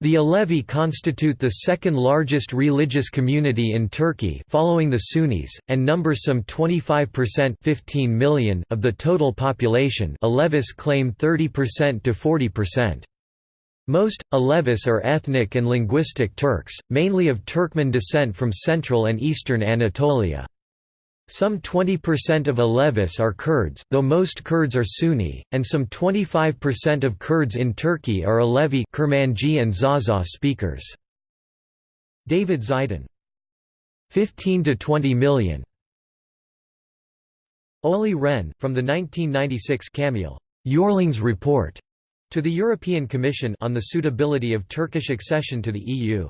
Speaker 1: The Alevi constitute the second largest religious community in Turkey following the Sunnis, and number some 25% 15 million of the total population Alevis claim 30% to 40%. Most, Alevis are ethnic and linguistic Turks, mainly of Turkmen descent from central and eastern Anatolia. Some 20% of Alevis are Kurds, though most Kurds are Sunni, and some 25% of Kurds in Turkey are Alevi Kurmanji and Zaza speakers. David Zeidan 15 to 20 million. Olli Rehn, from the 1996 Camille Eurlings Report to the European Commission on the suitability of Turkish accession to the EU.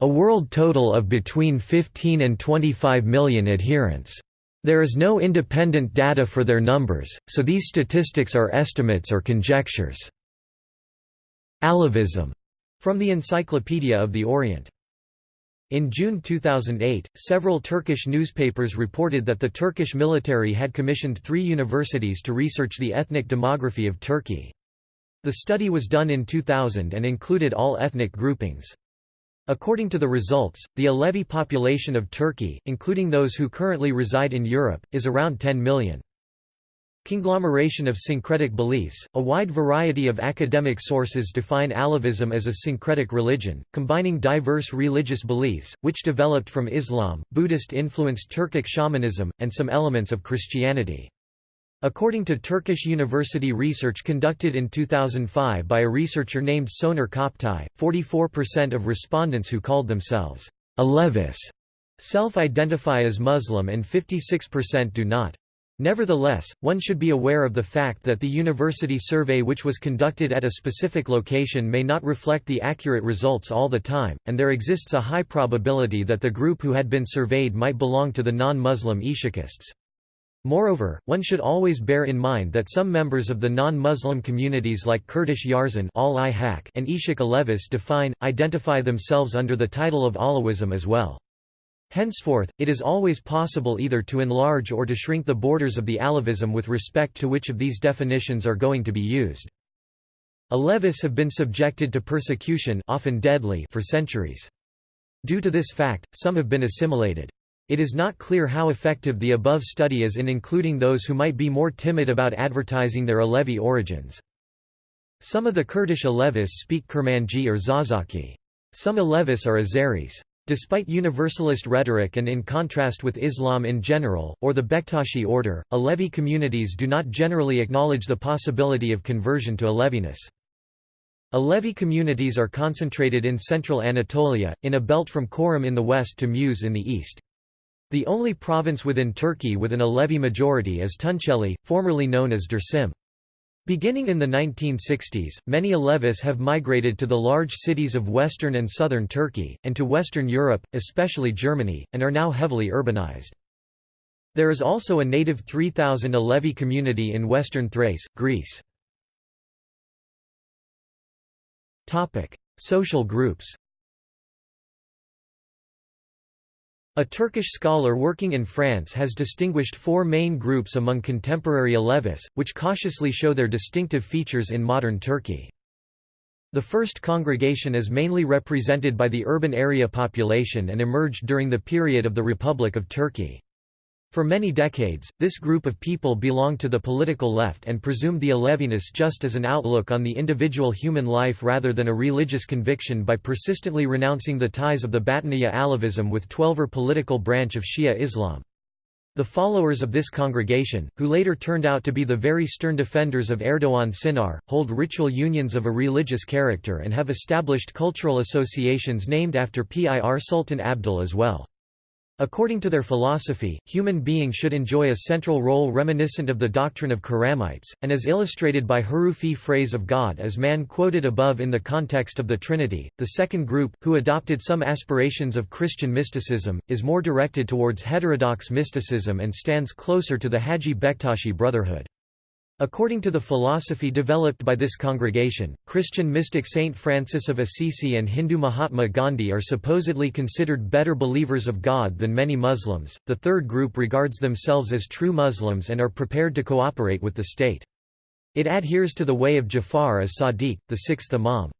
Speaker 1: A world total of between 15 and 25 million adherents. There is no independent data for their numbers, so these statistics are estimates or conjectures. Alevism, from the Encyclopedia of the Orient. In June 2008, several Turkish newspapers reported that the Turkish military had commissioned three universities to research the ethnic demography of Turkey. The study was done in 2000 and included all ethnic groupings. According to the results, the Alevi population of Turkey, including those who currently reside in Europe, is around 10 million. Conglomeration of syncretic beliefs – A wide variety of academic sources define Alevism as a syncretic religion, combining diverse religious beliefs, which developed from Islam, Buddhist-influenced Turkic shamanism, and some elements of Christianity. According to Turkish university research conducted in 2005 by a researcher named Soner Koptay, 44% of respondents who called themselves Alevis self-identify as Muslim and 56% do not. Nevertheless, one should be aware of the fact that the university survey which was conducted at a specific location may not reflect the accurate results all the time, and there exists a high probability that the group who had been surveyed might belong to the non-Muslim Ishakists. Moreover, one should always bear in mind that some members of the non-Muslim communities like Kurdish Yarzan and Ishak Alevis define, identify themselves under the title of Alawism as well. Henceforth, it is always possible either to enlarge or to shrink the borders of the Alevism with respect to which of these definitions are going to be used. Alevis have been subjected to persecution often deadly for centuries. Due to this fact, some have been assimilated. It is not clear how effective the above study is in including those who might be more timid about advertising their Alevi origins. Some of the Kurdish Alevis speak Kurmanji or Zazaki. Some Alevis are Azeris. Despite universalist rhetoric and in contrast with Islam in general, or the Bektashi order, Alevi communities do not generally acknowledge the possibility of conversion to Aleviness. Alevi communities are concentrated in central Anatolia, in a belt from Çorum in the west to Muş in the east. The only province within Turkey with an Alevi majority is Tunceli, formerly known as Dersim. Beginning in the 1960s, many Alevis have migrated to the large cities of western and southern Turkey, and to Western Europe, especially Germany, and are now heavily urbanized. There is also a native 3,000 Alevi community in western Thrace, Greece. Social groups A Turkish scholar working in France has distinguished four main groups among contemporary Alevis, which cautiously show their distinctive features in modern Turkey. The first congregation is mainly represented by the urban area population and emerged during the period of the Republic of Turkey. For many decades, this group of people belonged to the political left and presumed the Aleviness just as an outlook on the individual human life rather than a religious conviction by persistently renouncing the ties of the Batiniya Alevism with Twelver political branch of Shia Islam. The followers of this congregation, who later turned out to be the very stern defenders of Erdogan Sinar, hold ritual unions of a religious character and have established cultural associations named after Pir Sultan Abdal as well. According to their philosophy, human beings should enjoy a central role reminiscent of the doctrine of Karamites, and as illustrated by Hurufi phrase of God as man quoted above in the context of the Trinity. The second group, who adopted some aspirations of Christian mysticism, is more directed towards heterodox mysticism and stands closer to the Haji Bektashi Brotherhood. According to the philosophy developed by this congregation, Christian mystic Saint Francis of Assisi and Hindu Mahatma Gandhi are supposedly considered better believers of God than many Muslims. The third group regards themselves as true Muslims and are prepared to cooperate with the state. It adheres to the way of Jafar as Sadiq, the sixth Imam.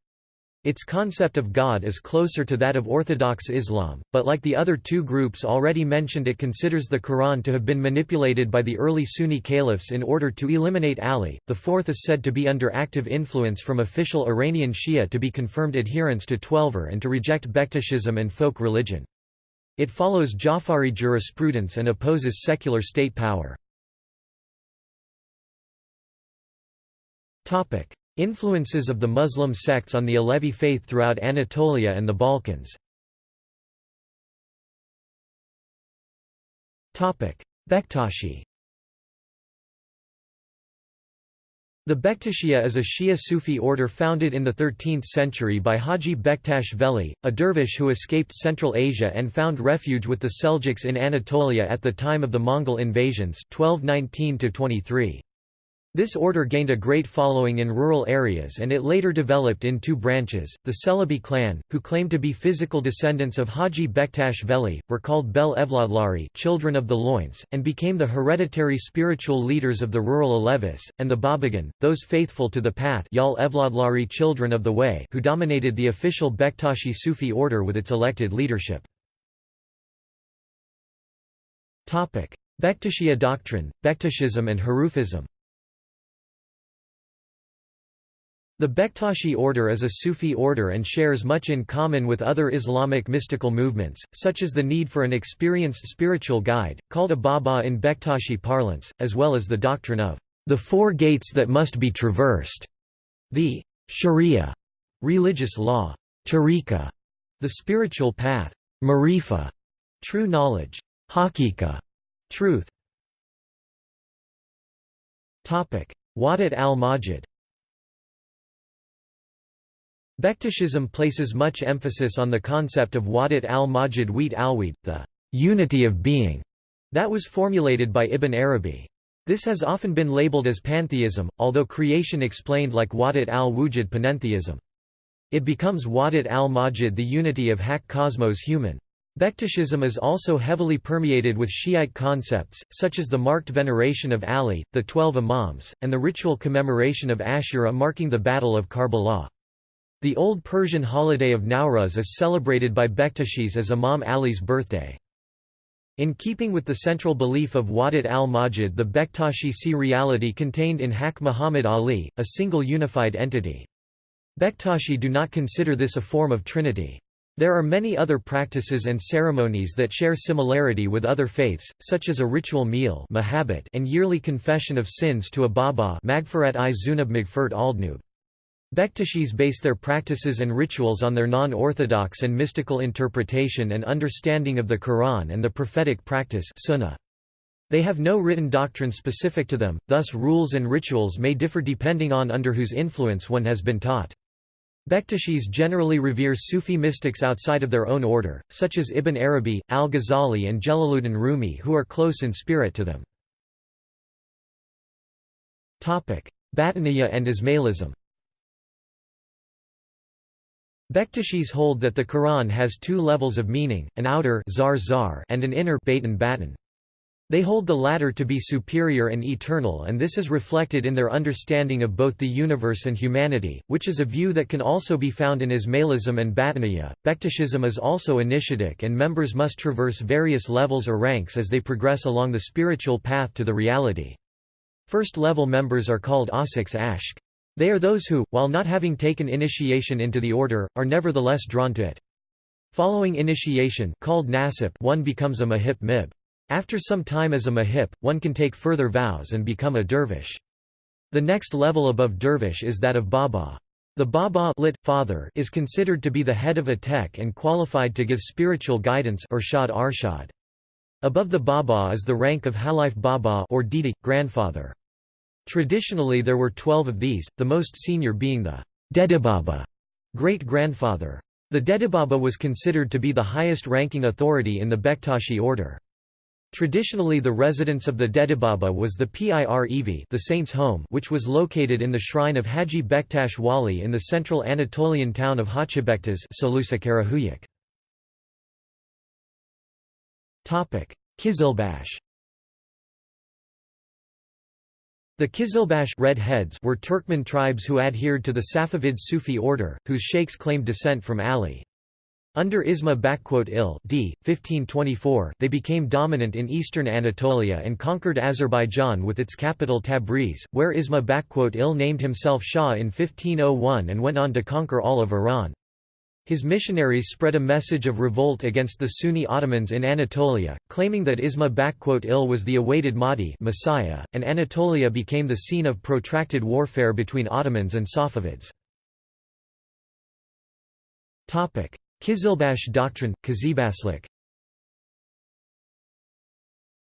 Speaker 1: Its concept of God is closer to that of Orthodox Islam, but like the other two groups already mentioned it considers the Quran to have been manipulated by the early Sunni caliphs in order to eliminate Ali. The fourth is said to be under active influence from official Iranian Shia to be confirmed adherents to Twelver and to reject Bektashism and folk religion. It follows Jafari jurisprudence and opposes secular state power. Influences of the Muslim sects on the Alevi faith throughout Anatolia and the Balkans. Topic: Bektashi. The Bektashiya is a Shia Sufi order founded in the 13th century by Haji Bektash Veli, a dervish who escaped Central Asia and found refuge with the Seljuks in Anatolia at the time of the Mongol invasions 1219 23. This order gained a great following in rural areas and it later developed in two branches. The Celebi clan, who claimed to be physical descendants of Haji Bektash Veli, were called Bel Evladlari children of the loins, and became the hereditary spiritual leaders of the rural Alevis, and the Babagan, those faithful to the path Yal Evladlari children of the way who dominated the official Bektashi Sufi order with its elected leadership. Bektashiya doctrine, Bektashism and Hurufism The Bektashi order is a Sufi order and shares much in common with other Islamic mystical movements, such as the need for an experienced spiritual guide, called a Baba in Bektashi parlance, as well as the doctrine of the four gates that must be traversed, the sharia, religious law, tariqa, the spiritual path, marifa, true knowledge, hakika, truth. Wadat al-Majid Bektashism places much emphasis on the concept of Wadat al-Majid Wheat al the unity of being, that was formulated by Ibn Arabi. This has often been labeled as pantheism, although creation explained like Wadat al-Wujud panentheism. It becomes Wadat al-Majid the unity of Hak cosmos human. Bektashism is also heavily permeated with Shiite concepts, such as the marked veneration of Ali, the Twelve Imams, and the ritual commemoration of Ashura marking the Battle of Karbala. The Old Persian holiday of Nowruz is celebrated by Bektashis as Imam Ali's birthday. In keeping with the central belief of Wadat al-Majid the Bektashi see reality contained in Hak Muhammad Ali, a single unified entity. Bektashi do not consider this a form of trinity. There are many other practices and ceremonies that share similarity with other faiths, such as a ritual meal and yearly confession of sins to a Baba Magfirat i Zunub Magfirt Aldnub. Bektashis base their practices and rituals on their non-orthodox and mystical interpretation and understanding of the Quran and the prophetic practice sunnah. They have no written doctrine specific to them, thus rules and rituals may differ depending on under whose influence one has been taught. Bektashis generally revere Sufi mystics outside of their own order, such as Ibn Arabi, al-Ghazali and Jalaluddin Rumi who are close in spirit to them. Batiniya and Ismailism Bektashis hold that the Quran has two levels of meaning, an outer zar zar and an inner batin batin. They hold the latter to be superior and eternal and this is reflected in their understanding of both the universe and humanity, which is a view that can also be found in Ismailism and Batiniya. Bektashism is also initiatic and members must traverse various levels or ranks as they progress along the spiritual path to the reality. First-level members are called Asiks Ashk. They are those who, while not having taken initiation into the order, are nevertheless drawn to it. Following initiation called nasip one becomes a mahip mib. After some time as a mahip, one can take further vows and become a dervish. The next level above dervish is that of baba. The baba lit, father is considered to be the head of a tek and qualified to give spiritual guidance Urshad Arshad. Above the baba is the rank of halif baba or didi, grandfather. Traditionally there were twelve of these, the most senior being the Dedibaba great-grandfather. The Dedibaba was considered to be the highest-ranking authority in the Bektashi order. Traditionally the residence of the Dedibaba was the Pirev the saint's home which was located in the shrine of Haji Bektash Wali in the central Anatolian town of Hacibektas Kizilbash The Kizilbash Red Heads were Turkmen tribes who adhered to the Safavid Sufi order, whose sheikhs claimed descent from Ali. Under Isma il d. 1524, they became dominant in eastern Anatolia and conquered Azerbaijan with its capital Tabriz, where Isma il named himself Shah in 1501 and went on to conquer all of Iran. His missionaries spread a message of revolt against the Sunni Ottomans in Anatolia, claiming that Isma il was the awaited Mahdi Messiah, and Anatolia became the scene of protracted warfare between Ottomans and Safavids. Kizilbash doctrine, Kazibaslik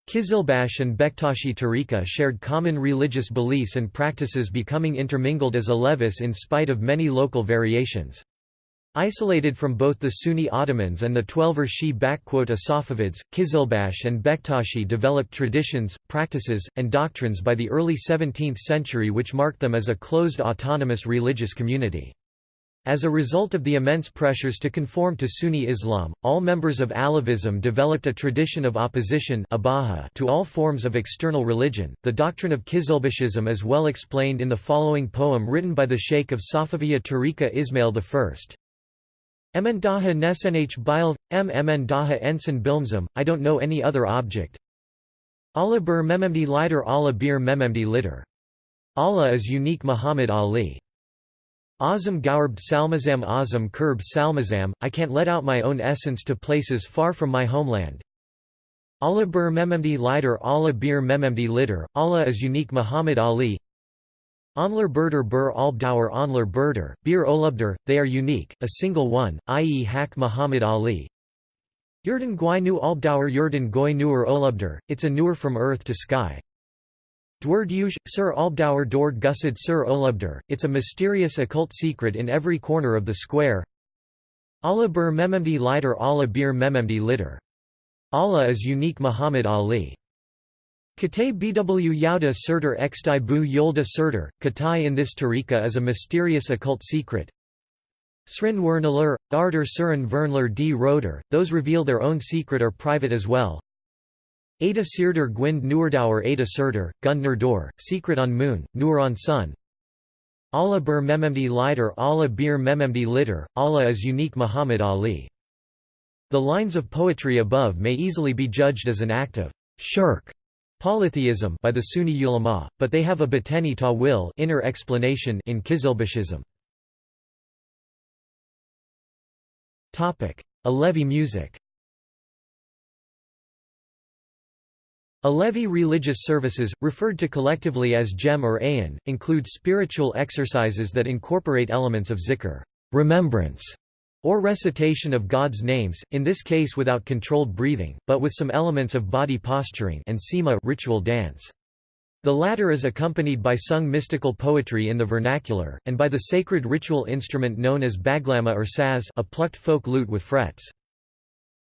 Speaker 1: Kizilbash and Bektashi Tariqa shared common religious beliefs and practices becoming intermingled as a Alevis in spite of many local variations. Isolated from both the Sunni Ottomans and the Twelver Shi Safavids, Kizilbash and Bektashi developed traditions, practices, and doctrines by the early 17th century which marked them as a closed autonomous religious community. As a result of the immense pressures to conform to Sunni Islam, all members of Alevism developed a tradition of opposition to all forms of external religion. The doctrine of Kizilbashism is well explained in the following poem written by the Sheikh of Safaviya Tariqa Ismail I. Emendaha nesenh bilv, m emendaha ensign bilmzim, I don't know any other object. Allah bir mememdi lider Allah bir mememdi litter. Allah is unique Muhammad Ali. Azam Gaurb Salmazam Azam Kurb Salmazam, I can't let out my own essence to places far from my homeland. Allah bir mememdi lider Allah bir mememdi litter, Allah is unique Muhammad Ali Onler Berder Bur Albdauer Onler Berder, Bir Olubder, they are unique, a single one, i.e. Hak Muhammad Ali. Yurden Gwai Nu Albdauer Yurden Goi Nuer Olubder, it's a newer from earth to sky. Yush, Sir Albdauer Dord Gussid Sir Olubder, it's a mysterious occult secret in every corner of the square. Allah bir mememdi lider Allah bir mememdi litter. Allah is unique Muhammad Ali. Katay bw Yauda Surtur Xtai bu Yolda Surtur, Katai in this tariqa is a mysterious occult secret. Srin Wernalur, Arder Surin Vernler d Roder, those reveal their own secret or private as well. Ada Sirder Gwind Nuerdauer Ada Surtur, Gundner Dor, Secret on Moon, Nur on Sun. Allah bir mememdi lider Allah bir mememdi litter, Allah is unique Muhammad Ali. The lines of poetry above may easily be judged as an act of shirk polytheism by the Sunni ulama, but they have a bateni ta'wil inner explanation in Kizilbashism. Topic: Alevi music Alevi religious services, referred to collectively as cem or Ayin, include spiritual exercises that incorporate elements of zikr remembrance", or recitation of God's names, in this case without controlled breathing, but with some elements of body posturing and sema ritual dance. The latter is accompanied by sung mystical poetry in the vernacular, and by the sacred ritual instrument known as baglama or saz a plucked folk lute with frets.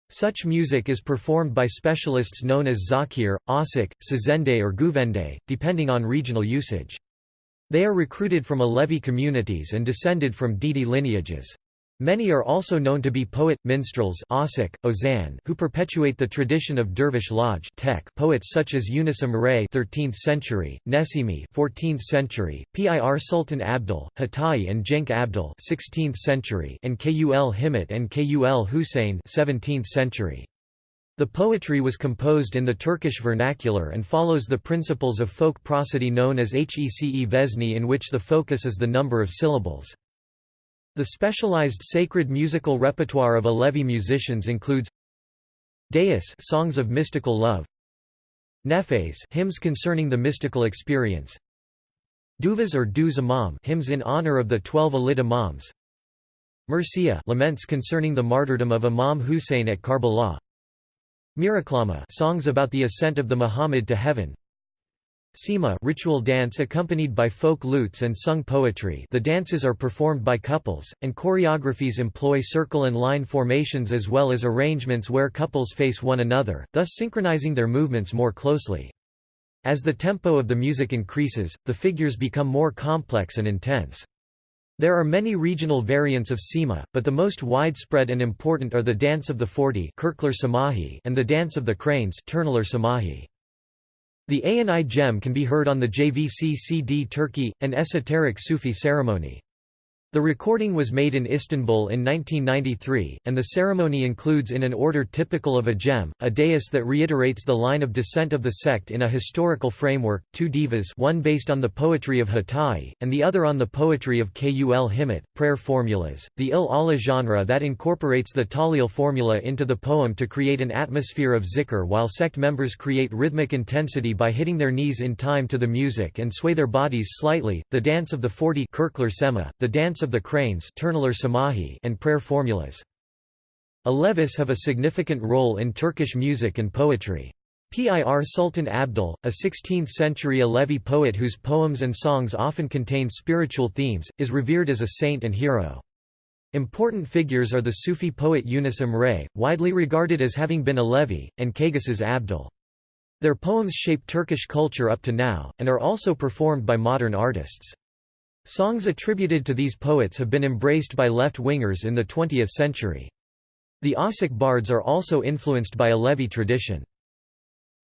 Speaker 1: Such music is performed by specialists known as zakir, asik, sazende or guvende, depending on regional usage. They are recruited from Alevi communities and descended from Didi lineages. Many are also known to be poet, minstrels Asik, Ozan, who perpetuate the tradition of dervish lodge tech poets such as Yunus Emre 13th century, Nesimi 14th century, Pir Sultan Abdal, Hatayi and Genc Abdal 16th century, and Kul Himmet and Kul Hussein 17th century. The poetry was composed in the Turkish vernacular and follows the principles of folk prosody known as Hece Vezni in which the focus is the number of syllables. The specialized sacred musical repertoire of Alevi musicians includes Deis songs of mystical love, Nefes hymns concerning the mystical experience, Duvas or Duz Imam hymns in honor of the twelve Alid Imams, Murcia laments concerning the martyrdom of Imam Hussein at Karbala, Miraklama songs about the ascent of the Muhammad to heaven, Sema ritual dance accompanied by folk lutes and sung poetry the dances are performed by couples, and choreographies employ circle and line formations as well as arrangements where couples face one another, thus synchronizing their movements more closely. As the tempo of the music increases, the figures become more complex and intense. There are many regional variants of Sema, but the most widespread and important are the Dance of the Forty and the Dance of the Cranes. The Ayani cem can be heard on the JVC CD Turkey, an esoteric Sufi ceremony. The recording was made in Istanbul in 1993, and the ceremony includes in an order typical of a cem, a dais that reiterates the line of descent of the sect in a historical framework, two divas one based on the poetry of Hatayi, and the other on the poetry of Kul Himmet, prayer formulas, the Il Allah genre that incorporates the talil formula into the poem to create an atmosphere of zikr while sect members create rhythmic intensity by hitting their knees in time to the music and sway their bodies slightly, the dance of the forty the dance of the cranes and prayer formulas. Alevis have a significant role in Turkish music and poetry. Pir Sultan Abdal, a 16th-century Alevi poet whose poems and songs often contain spiritual themes, is revered as a saint and hero. Important figures are the Sufi poet Yunus Emre, widely regarded as having been Alevi, and Kaygusuz Abdal. Their poems shape Turkish culture up to now, and are also performed by modern artists. Songs attributed to these poets have been embraced by left-wingers in the 20th century. The Osik bards are also influenced by Alevi tradition.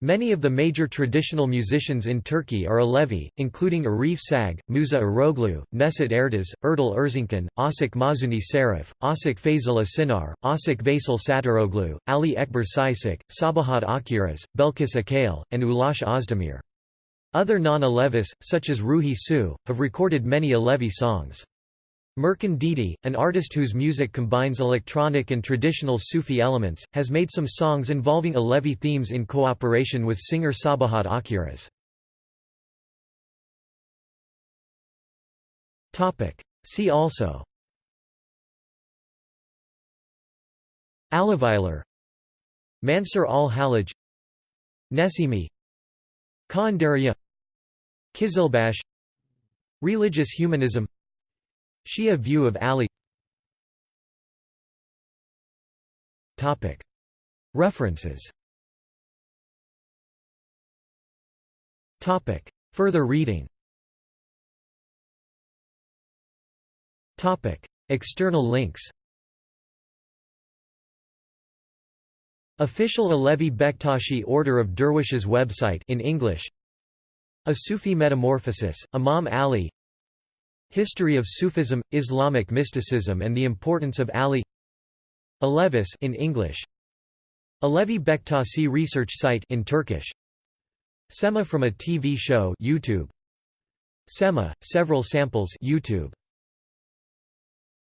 Speaker 1: Many of the major traditional musicians in Turkey are Alevi, including Arif Sag, Musa Eroglu, Neset Ertas, Erdal Erzincan, Asik Mahzuni Serif, Asik Fazıl Asinar, Asik Veysel Satiroglu, Ali Ekber Sisik, Sabahat Akkiraz, Belkis Akkale, and Ulaş Özdemir. Other non-Alevis, such as Ruhi Su, have recorded many Alevi songs. Mercan Dede, an artist whose music combines electronic and traditional Sufi elements, has made some songs involving Alevi themes in cooperation with singer Sabahat Akkiraz. See also. Aleviler Mansur al-Hallaj Nesimi. Kandariya Kizilbash Religious humanism Shia view of Ali. References. Further reading. External links. Official Alevi Bektashi Order of Dervishes website in English A Sufi Metamorphosis, Imam Ali. History of Sufism, Islamic mysticism and the importance of Ali. Alevis in English. Alevi Bektasi research site in Turkish. Sema from a TV show YouTube. Sema, several samples YouTube